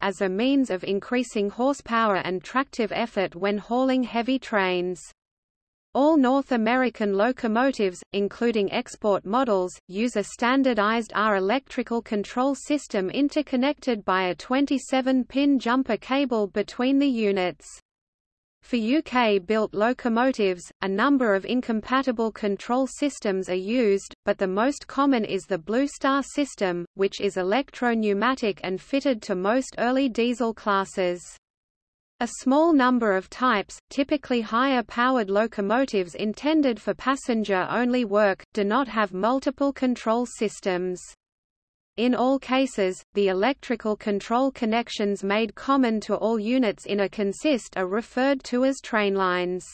as a means of increasing horsepower and tractive effort when hauling heavy trains. All North American locomotives, including export models, use a standardized R electrical control system interconnected by a 27-pin jumper cable between the units. For UK-built locomotives, a number of incompatible control systems are used, but the most common is the Blue Star system, which is electro-pneumatic and fitted to most early diesel classes. A small number of types, typically higher-powered locomotives intended for passenger-only work, do not have multiple control systems. In all cases, the electrical control connections made common to all units in a consist are referred to as trainlines.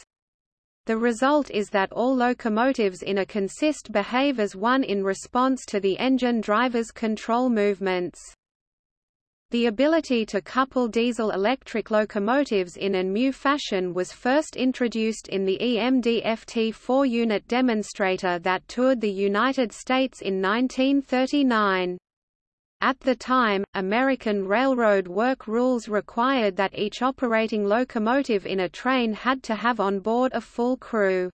The result is that all locomotives in a consist behave as one in response to the engine driver's control movements. The ability to couple diesel-electric locomotives in a new fashion was first introduced in the EMD FT 4-unit demonstrator that toured the United States in 1939. At the time, American railroad work rules required that each operating locomotive in a train had to have on board a full crew.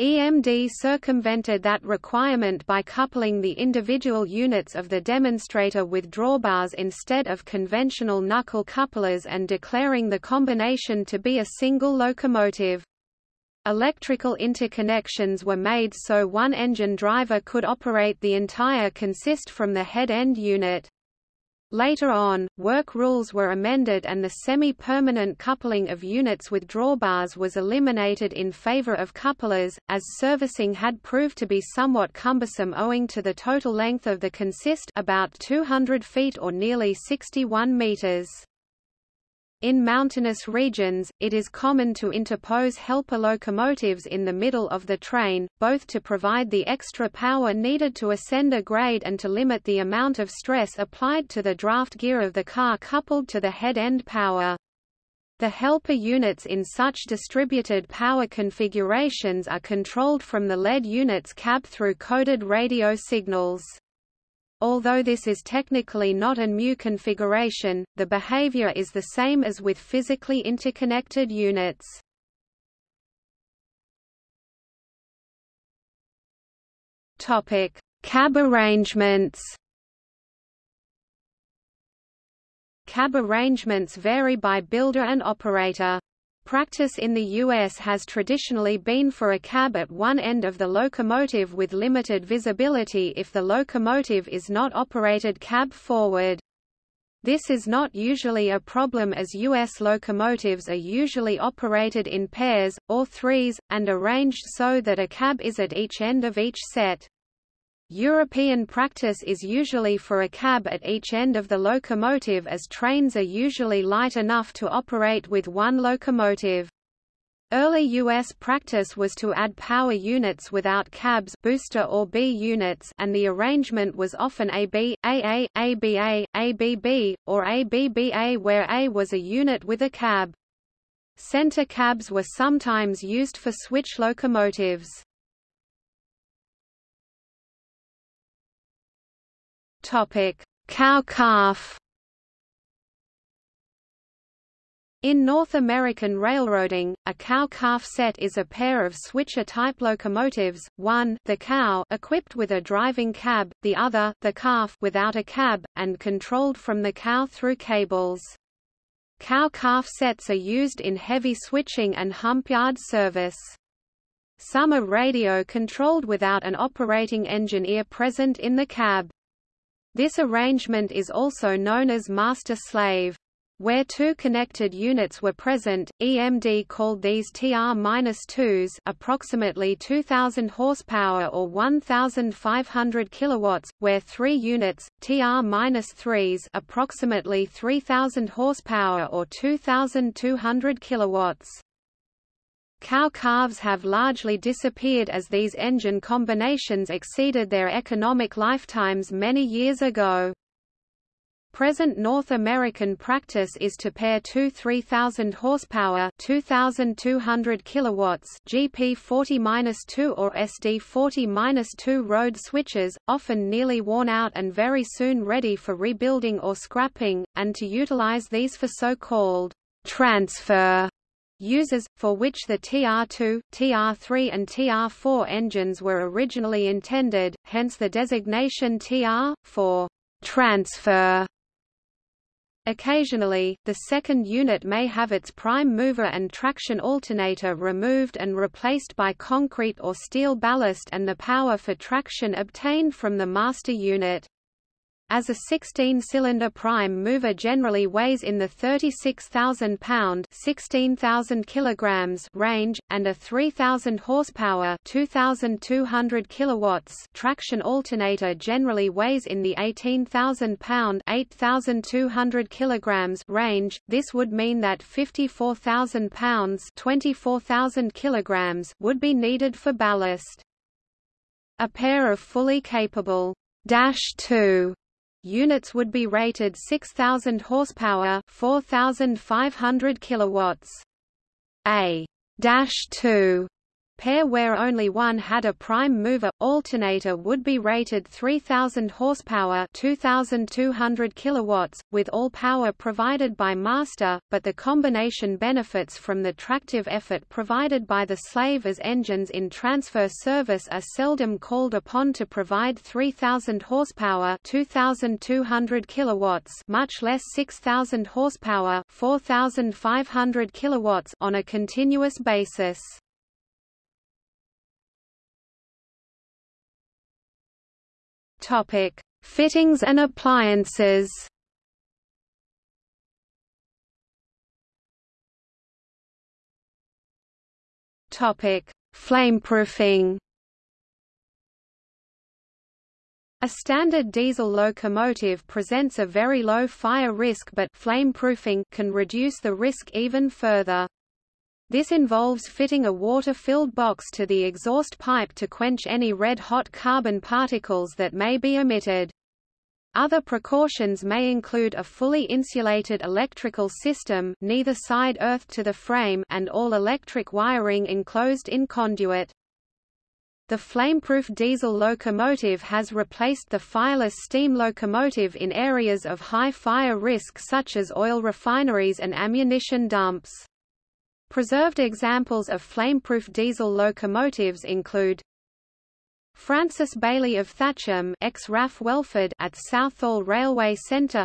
EMD circumvented that requirement by coupling the individual units of the demonstrator with drawbars instead of conventional knuckle couplers and declaring the combination to be a single locomotive. Electrical interconnections were made so one engine driver could operate the entire consist from the head-end unit. Later on, work rules were amended and the semi-permanent coupling of units with drawbars was eliminated in favor of couplers, as servicing had proved to be somewhat cumbersome owing to the total length of the consist about 200 feet or nearly 61 meters. In mountainous regions, it is common to interpose helper locomotives in the middle of the train, both to provide the extra power needed to ascend a grade and to limit the amount of stress applied to the draft gear of the car coupled to the head-end power. The helper units in such distributed power configurations are controlled from the lead unit's cab through coded radio signals. Although this is technically not a mu configuration, the behavior is the same as with physically interconnected units. Topic: Cab arrangements. Cab arrangements vary by builder and operator. Practice in the U.S. has traditionally been for a cab at one end of the locomotive with limited visibility if the locomotive is not operated cab forward. This is not usually a problem as U.S. locomotives are usually operated in pairs, or threes, and arranged so that a cab is at each end of each set. European practice is usually for a cab at each end of the locomotive as trains are usually light enough to operate with one locomotive. Early U.S. practice was to add power units without cabs booster or B units and the arrangement was often AB, AA, ABA, ABB, or ABBA where A was a unit with a cab. Center cabs were sometimes used for switch locomotives. Topic: Cow calf. In North American railroading, a cow-calf set is a pair of switcher-type locomotives, one the cow equipped with a driving cab, the other the calf without a cab, and controlled from the cow through cables. Cow-calf sets are used in heavy switching and hump yard service. Some are radio-controlled without an operating engineer present in the cab. This arrangement is also known as master-slave. Where two connected units were present, EMD called these TR-2s approximately 2000 horsepower or 1500 kilowatts, where three units, TR-3s approximately 3000 horsepower or 2200 kilowatts. Cow calves have largely disappeared as these engine combinations exceeded their economic lifetimes many years ago. Present North American practice is to pair two 3000 horsepower 2200 kilowatts GP40-2 or SD40-2 road switches, often nearly worn out and very soon ready for rebuilding or scrapping, and to utilize these for so-called transfer uses, for which the TR2, TR3 and TR4 engines were originally intended, hence the designation TR, for transfer. Occasionally, the second unit may have its prime mover and traction alternator removed and replaced by concrete or steel ballast and the power for traction obtained from the master unit as a 16-cylinder prime mover generally weighs in the 36,000 pound (16,000 kilograms) range, and a 3,000 horsepower (2,200 kilowatts) traction alternator generally weighs in the 18,000 pound (8,200 kilograms) range. This would mean that 54,000 pounds (24,000 kilograms) would be needed for ballast. A pair of fully capable Dash 2 Units would be rated 6000 horsepower, 4500 kilowatts. A dash 2 pair where only one had a prime mover alternator would be rated 3000 horsepower 2200 kilowatts with all power provided by master but the combination benefits from the tractive effort provided by the slave as engines in transfer service are seldom called upon to provide 3000 horsepower 2200 kilowatts much less 6000 horsepower 4500 kilowatts on a continuous basis Topic: Fittings and appliances. Topic: Flameproofing. A standard diesel locomotive presents a very low fire risk but flameproofing can reduce the risk even further. This involves fitting a water-filled box to the exhaust pipe to quench any red-hot carbon particles that may be emitted. Other precautions may include a fully insulated electrical system neither side earth to the frame and all electric wiring enclosed in conduit. The flameproof diesel locomotive has replaced the fireless steam locomotive in areas of high fire risk such as oil refineries and ammunition dumps. Preserved examples of flameproof diesel locomotives include Francis Bailey of Thatcham ex-RAF Welford at Southall Railway Centre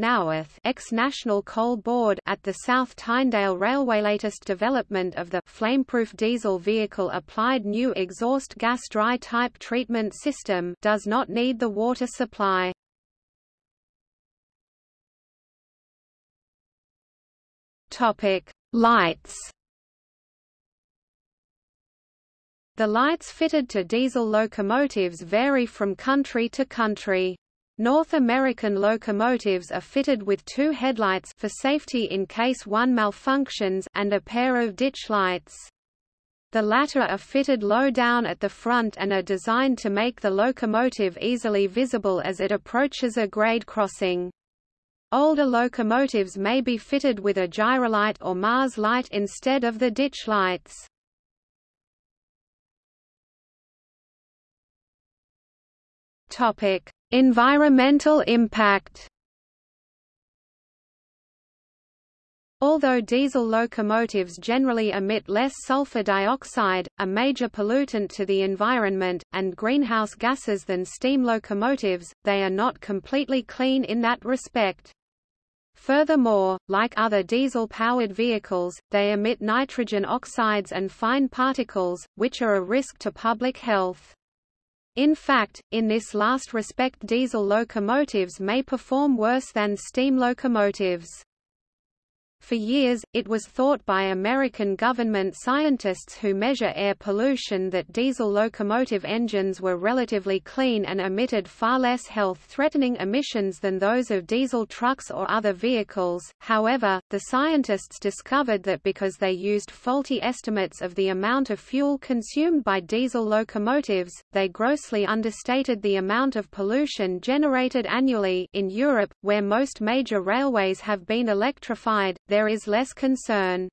Naworth ex-National Coal Board at the South Tynedale Railway latest development of the flameproof diesel vehicle applied new exhaust gas dry type treatment system does not need the water supply. Topic Lights The lights fitted to diesel locomotives vary from country to country. North American locomotives are fitted with two headlights for safety in case one malfunctions and a pair of ditch lights. The latter are fitted low down at the front and are designed to make the locomotive easily visible as it approaches a grade crossing. Older locomotives may be fitted with a gyrolight or Mars light instead of the ditch lights. Topic: Environmental impact. Although diesel locomotives generally emit less sulfur dioxide, a major pollutant to the environment, and greenhouse gases than steam locomotives, they are not completely clean in that respect. Furthermore, like other diesel-powered vehicles, they emit nitrogen oxides and fine particles, which are a risk to public health. In fact, in this last respect diesel locomotives may perform worse than steam locomotives. For years, it was thought by American government scientists who measure air pollution that diesel locomotive engines were relatively clean and emitted far less health-threatening emissions than those of diesel trucks or other vehicles. However, the scientists discovered that because they used faulty estimates of the amount of fuel consumed by diesel locomotives, they grossly understated the amount of pollution generated annually in Europe, where most major railways have been electrified there is less concern.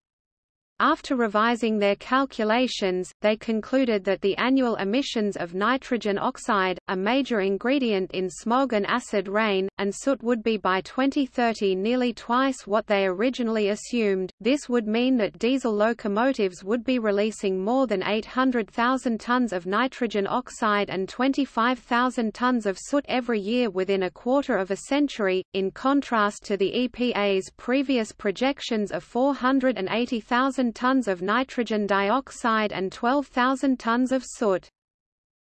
After revising their calculations, they concluded that the annual emissions of nitrogen oxide, a major ingredient in smog and acid rain, and soot would be by 2030 nearly twice what they originally assumed. This would mean that diesel locomotives would be releasing more than 800,000 tons of nitrogen oxide and 25,000 tons of soot every year within a quarter of a century, in contrast to the EPA's previous projections of 480,000 tons of nitrogen dioxide and 12,000 tons of soot.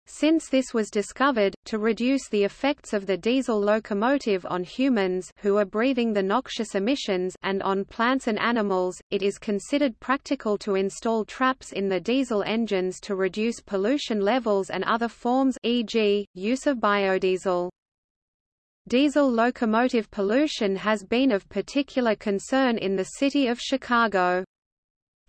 Since this was discovered, to reduce the effects of the diesel locomotive on humans who are breathing the noxious emissions and on plants and animals, it is considered practical to install traps in the diesel engines to reduce pollution levels and other forms e.g., use of biodiesel. Diesel locomotive pollution has been of particular concern in the city of Chicago.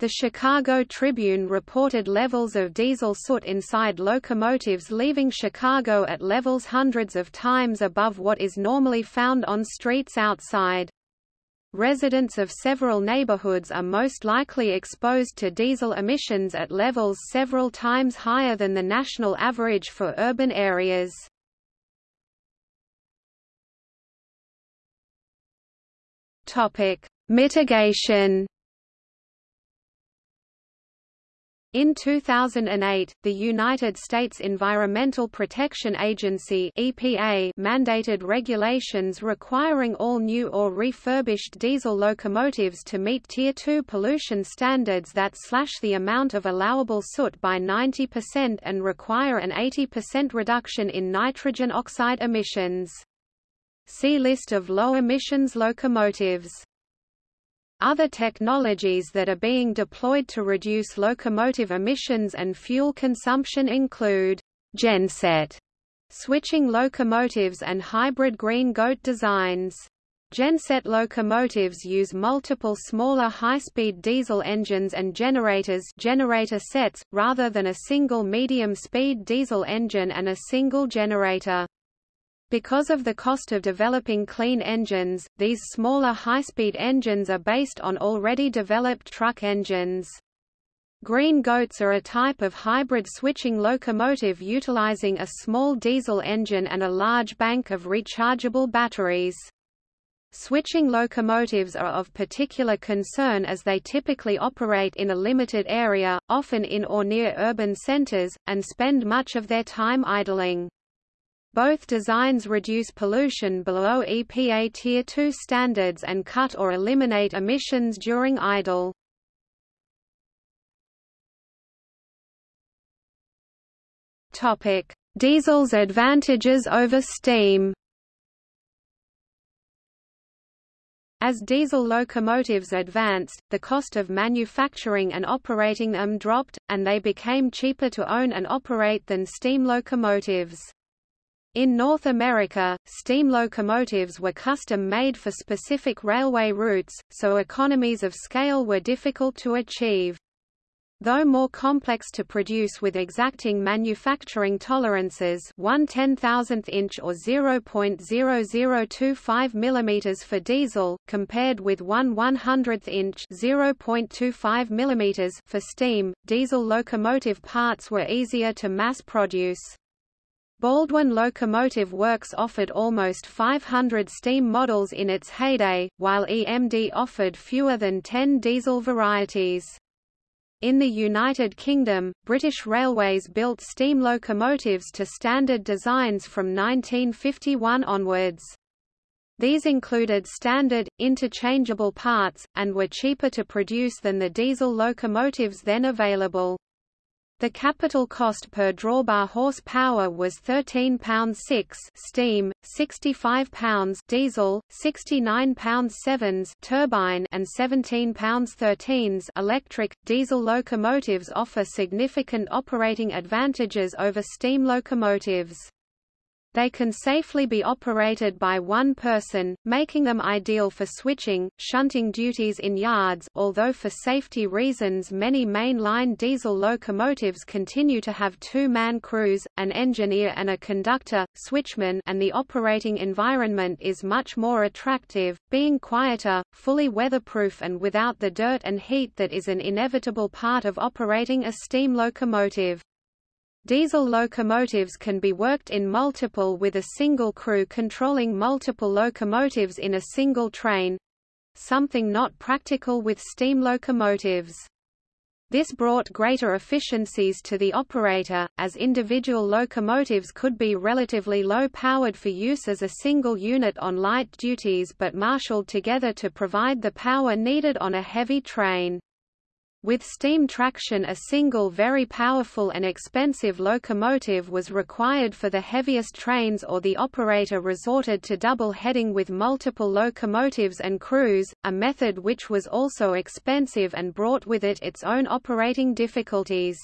The Chicago Tribune reported levels of diesel soot inside locomotives leaving Chicago at levels hundreds of times above what is normally found on streets outside. Residents of several neighborhoods are most likely exposed to diesel emissions at levels several times higher than the national average for urban areas. Mitigation In 2008, the United States Environmental Protection Agency EPA mandated regulations requiring all new or refurbished diesel locomotives to meet Tier 2 pollution standards that slash the amount of allowable soot by 90% and require an 80% reduction in nitrogen oxide emissions. See List of low emissions locomotives other technologies that are being deployed to reduce locomotive emissions and fuel consumption include genset switching locomotives and hybrid green goat designs. Genset locomotives use multiple smaller high-speed diesel engines and generators generator sets, rather than a single medium-speed diesel engine and a single generator. Because of the cost of developing clean engines, these smaller high-speed engines are based on already developed truck engines. Green goats are a type of hybrid switching locomotive utilizing a small diesel engine and a large bank of rechargeable batteries. Switching locomotives are of particular concern as they typically operate in a limited area, often in or near urban centers, and spend much of their time idling. Both designs reduce pollution below EPA Tier 2 standards and cut or eliminate emissions during idle. Diesel's advantages over steam. As diesel locomotives advanced, the cost of manufacturing and operating them dropped, and they became cheaper to own and operate than steam locomotives. In North America, steam locomotives were custom-made for specific railway routes, so economies of scale were difficult to achieve. Though more complex to produce with exacting manufacturing tolerances 1 10,000th inch or 0.0025 mm for diesel, compared with 1 100th inch 0.25 mm for steam, diesel locomotive parts were easier to mass produce. Baldwin Locomotive Works offered almost 500 steam models in its heyday, while EMD offered fewer than 10 diesel varieties. In the United Kingdom, British Railways built steam locomotives to standard designs from 1951 onwards. These included standard, interchangeable parts, and were cheaper to produce than the diesel locomotives then available. The capital cost per drawbar horsepower was £13.6 steam, £65 diesel, £69 turbine and £17 electric. Diesel locomotives offer significant operating advantages over steam locomotives. They can safely be operated by one person, making them ideal for switching, shunting duties in yards although for safety reasons many main-line diesel locomotives continue to have two-man crews, an engineer and a conductor, switchman and the operating environment is much more attractive, being quieter, fully weatherproof and without the dirt and heat that is an inevitable part of operating a steam locomotive. Diesel locomotives can be worked in multiple with a single crew controlling multiple locomotives in a single train—something not practical with steam locomotives. This brought greater efficiencies to the operator, as individual locomotives could be relatively low-powered for use as a single unit on light duties but marshaled together to provide the power needed on a heavy train. With steam traction a single very powerful and expensive locomotive was required for the heaviest trains or the operator resorted to double-heading with multiple locomotives and crews, a method which was also expensive and brought with it its own operating difficulties.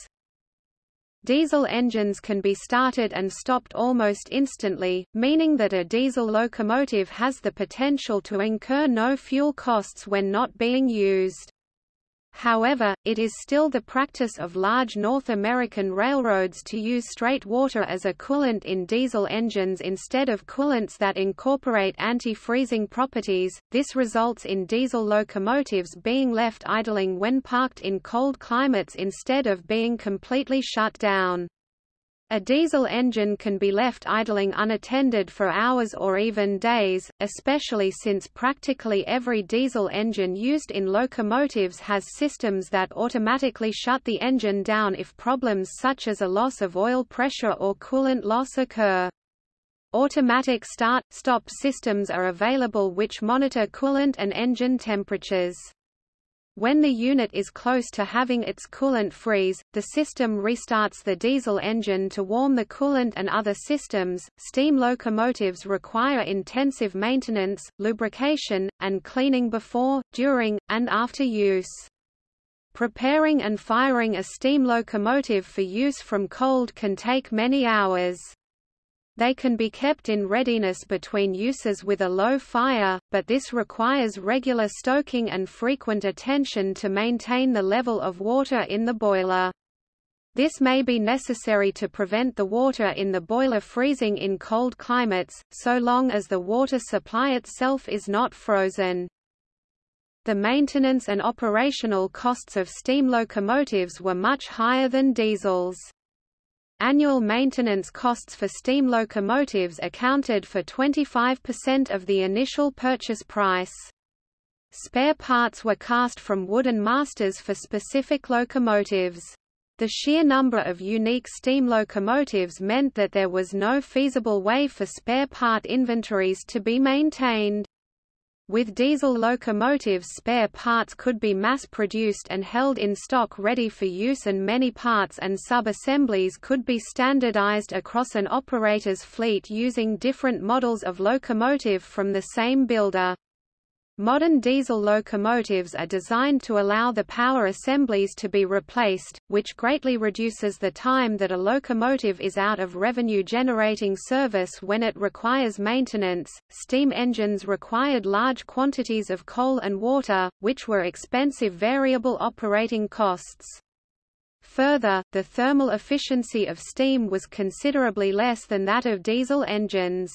Diesel engines can be started and stopped almost instantly, meaning that a diesel locomotive has the potential to incur no fuel costs when not being used. However, it is still the practice of large North American railroads to use straight water as a coolant in diesel engines instead of coolants that incorporate anti-freezing properties. This results in diesel locomotives being left idling when parked in cold climates instead of being completely shut down. A diesel engine can be left idling unattended for hours or even days, especially since practically every diesel engine used in locomotives has systems that automatically shut the engine down if problems such as a loss of oil pressure or coolant loss occur. Automatic start-stop systems are available which monitor coolant and engine temperatures. When the unit is close to having its coolant freeze, the system restarts the diesel engine to warm the coolant and other systems. Steam locomotives require intensive maintenance, lubrication, and cleaning before, during, and after use. Preparing and firing a steam locomotive for use from cold can take many hours. They can be kept in readiness between uses with a low fire, but this requires regular stoking and frequent attention to maintain the level of water in the boiler. This may be necessary to prevent the water in the boiler freezing in cold climates, so long as the water supply itself is not frozen. The maintenance and operational costs of steam locomotives were much higher than diesels. Annual maintenance costs for steam locomotives accounted for 25% of the initial purchase price. Spare parts were cast from wooden masters for specific locomotives. The sheer number of unique steam locomotives meant that there was no feasible way for spare part inventories to be maintained. With diesel locomotives spare parts could be mass-produced and held in stock ready for use and many parts and sub-assemblies could be standardized across an operator's fleet using different models of locomotive from the same builder. Modern diesel locomotives are designed to allow the power assemblies to be replaced, which greatly reduces the time that a locomotive is out of revenue generating service when it requires maintenance. Steam engines required large quantities of coal and water, which were expensive variable operating costs. Further, the thermal efficiency of steam was considerably less than that of diesel engines.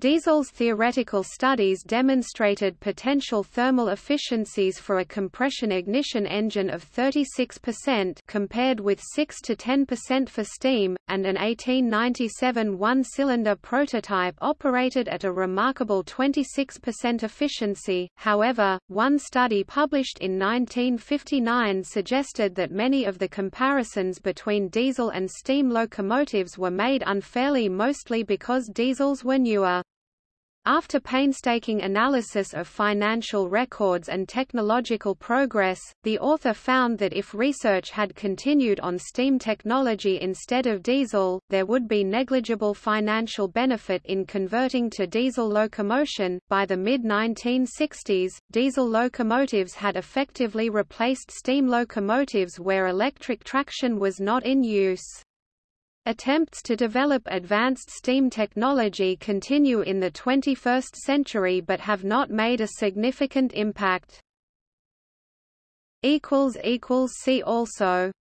Diesel's theoretical studies demonstrated potential thermal efficiencies for a compression ignition engine of 36% compared with 6 to 10% for steam, and an 1897 one-cylinder prototype operated at a remarkable 26% efficiency. However, one study published in 1959 suggested that many of the comparisons between diesel and steam locomotives were made unfairly mostly because diesels were newer. After painstaking analysis of financial records and technological progress, the author found that if research had continued on steam technology instead of diesel, there would be negligible financial benefit in converting to diesel locomotion. By the mid 1960s, diesel locomotives had effectively replaced steam locomotives where electric traction was not in use. Attempts to develop advanced steam technology continue in the 21st century but have not made a significant impact. See also